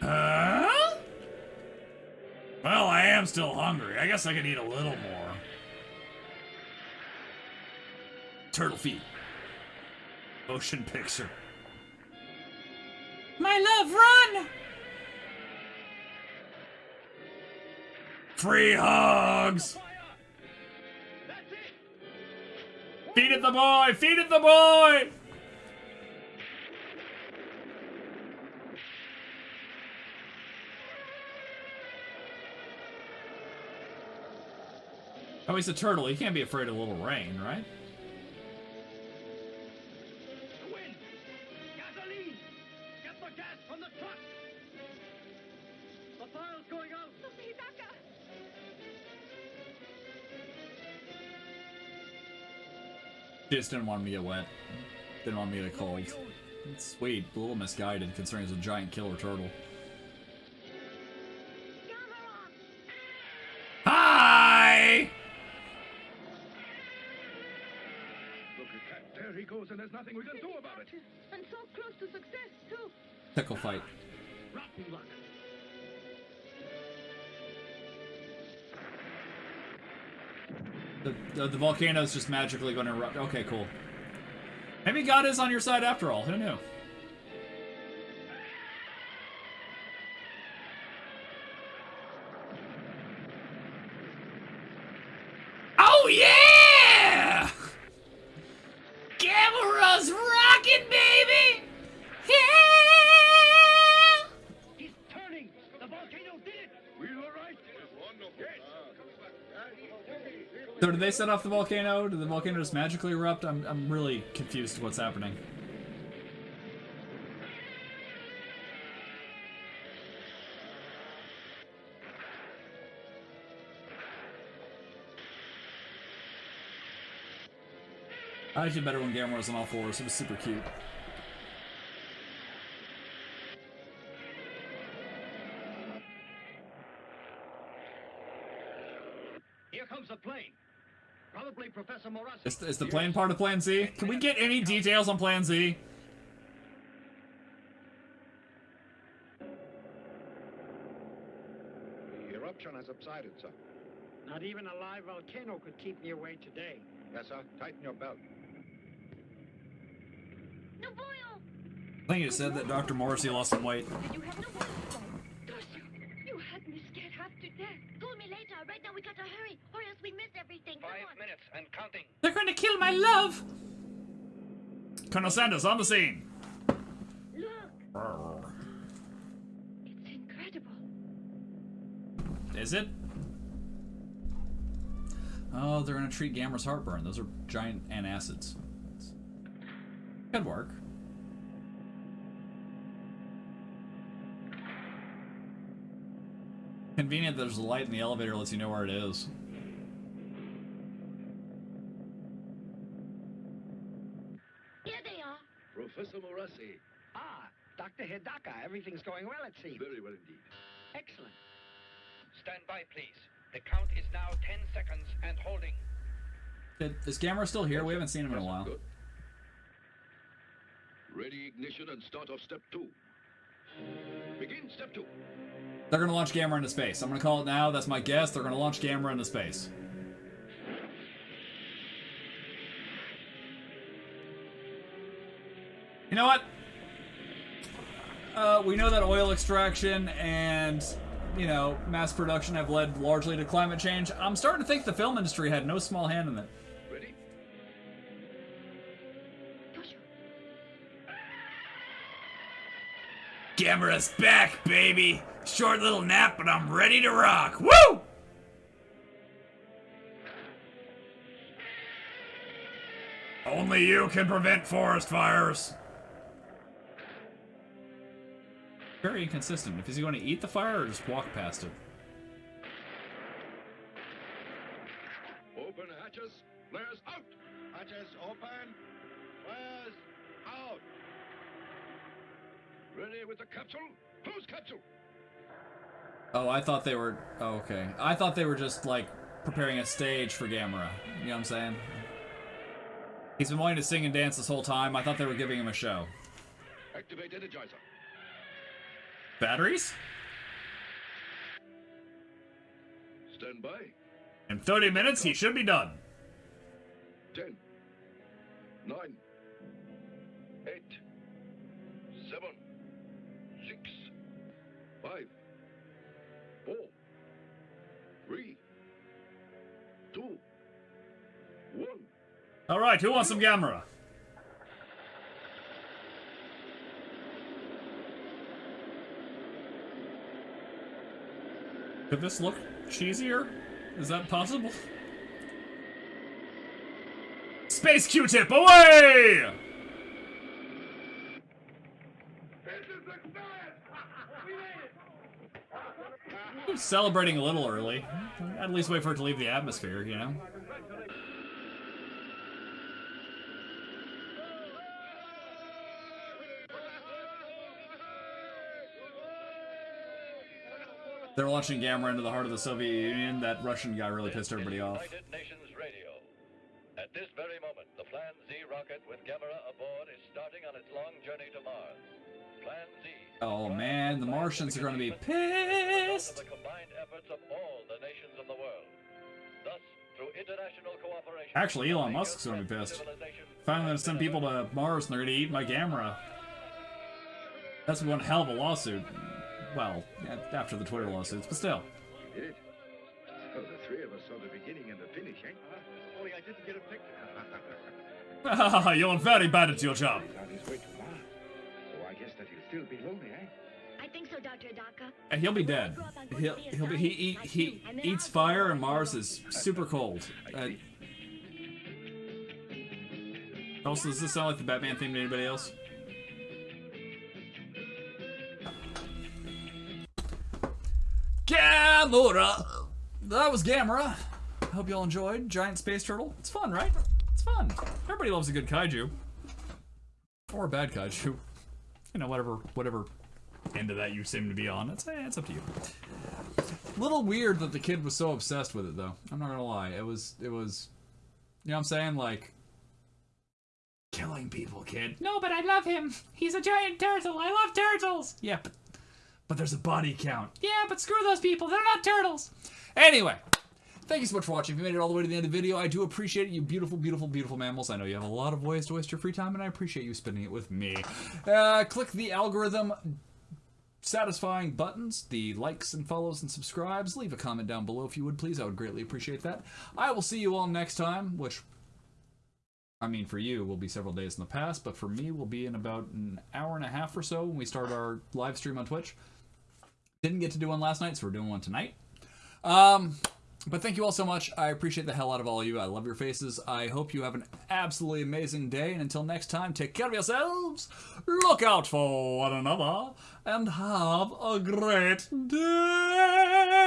S1: Huh? Well, I am still hungry. I guess I could eat a little more. Turtle feet. Motion picture. My love, run! Free hugs! Feed it the boy! Feed it the boy! Oh, he's a turtle. He can't be afraid of a little rain, right? Just didn't want me to get wet. Didn't want me to get cold. It's sweet, a little misguided considering it's a giant killer turtle. Hi!
S15: Look at that. There he goes, and there's nothing we can do about it.
S14: And so close to success, too.
S1: Tickle fight.
S24: Rotten luck.
S1: The, the, volcano's just magically going to erupt. Okay, cool. Maybe God is on your side after all. Who knew?
S24: Did
S1: they set off the volcano? Did the volcano just magically erupt? I'm, I'm really confused what's happening. I actually better when Gamera was on all fours. It was super cute.
S24: Professor Murase.
S1: Is, is the plane part of Plan Z? Can we get any details on Plan Z?
S9: The eruption has subsided, sir.
S24: Not even a live volcano could keep me away today.
S9: Yes, sir. Tighten your belt.
S4: No boil!
S1: I think it said that Dr. Morrissey lost some weight.
S4: You have no boil. You had me scared half to death. Call me later. Right now we gotta hurry, or else we miss everything.
S12: Five minutes and counting.
S1: They're going to kill my love! Colonel Sanders on the scene.
S4: Look, it's incredible.
S1: Is it? Oh, they're gonna treat Gamera's heartburn. Those are giant antacids. Could work. Convenient that there's a light in the elevator lets you know where it is.
S4: Here they are.
S15: Professor Murase.
S24: Ah, Dr. Hidaka. Everything's going well, it seems.
S15: Very well indeed.
S24: Excellent.
S12: Stand by, please. The count is now 10 seconds and holding.
S1: Is Gamera still here? We haven't seen him in a while.
S15: Good. Ready ignition and start off step two. Begin step two.
S1: They're gonna launch Gamera into space. I'm gonna call it now. That's my guess. They're gonna launch Gamera into space. You know what? Uh, we know that oil extraction and, you know, mass production have led largely to climate change. I'm starting to think the film industry had no small hand in it.
S15: Ready?
S1: Gamera's back, baby! Short little nap, but I'm ready to rock. Woo! Only you can prevent forest fires. Very inconsistent. If he's going to eat the fire or just walk past it.
S15: Open hatches. Flares out.
S9: Hatches open. Flares out.
S15: Ready with the capsule. Close capsule.
S1: Oh, I thought they were. Oh, okay. I thought they were just like preparing a stage for Gamera. You know what I'm saying? He's been wanting to sing and dance this whole time. I thought they were giving him a show.
S15: Activate energizer.
S1: Batteries?
S15: Stand by.
S1: In 30 minutes, he should be done.
S15: Ten. Nine. Eight. Seven. Six. Five. Four. Three. two, one.
S1: All right, who wants some Gamera? Could this look cheesier? Is that possible? Space Q-tip, away! Celebrating a little early. At least wait for it to leave the atmosphere, you know? They're launching Gamera into the heart of the Soviet Union. That Russian guy really pissed everybody off.
S29: United Nations Radio. At this very moment, the Plan Z rocket with Gamera aboard is starting on its long journey to Mars. Plan Z.
S1: Oh man, the Martians are going to be pissed.
S29: The combined efforts of all the nations of the world. Thus, through international cooperation.
S1: Actually, Elon Musk's going to be pissed. Finally, to send people to Mars and they're going to eat my Gamera. That's one hell of a lawsuit. Well, after the Twitter lawsuits, but still.
S15: We did it. So the three of us saw the beginning and the finish, eh?
S9: Only I didn't get a picture.
S1: You're very bad at your job.
S15: He's way to Mars. So I guess that he'll still be lonely, eh?
S4: I think so, Dr. Hidaka.
S1: And he'll be dead. He'll, he'll be, he eat, he eats fire and Mars is super cold. Uh, also, does this sound like the Batman theme to anybody else? Gamera! That was Gamera. Hope y'all enjoyed. Giant space turtle. It's fun, right? It's fun. Everybody loves a good kaiju. Or a bad kaiju. You know, whatever whatever end of that you seem to be on. It's, eh, it's up to you. Little weird that the kid was so obsessed with it, though. I'm not gonna lie. It was, it was, you know what I'm saying? Like, killing people, kid. No, but I love him. He's a giant turtle. I love turtles. Yeah, but but there's a body count. Yeah, but screw those people. They're not turtles. Anyway, thank you so much for watching. If you made it all the way to the end of the video, I do appreciate it, you beautiful, beautiful, beautiful mammals. I know you have a lot of ways to waste your free time, and I appreciate you spending it with me. Uh, click the algorithm satisfying buttons, the likes and follows and subscribes. Leave a comment down below if you would, please. I would greatly appreciate that. I will see you all next time, which I mean, for you, will be several days in the past, but for me, will be in about an hour and a half or so when we start our live stream on Twitch. Didn't get to do one last night, so we're doing one tonight. Um, but thank you all so much. I appreciate the hell out of all of you. I love your faces. I hope you have an absolutely amazing day. And until next time, take care of yourselves, look out for one another, and have a great day.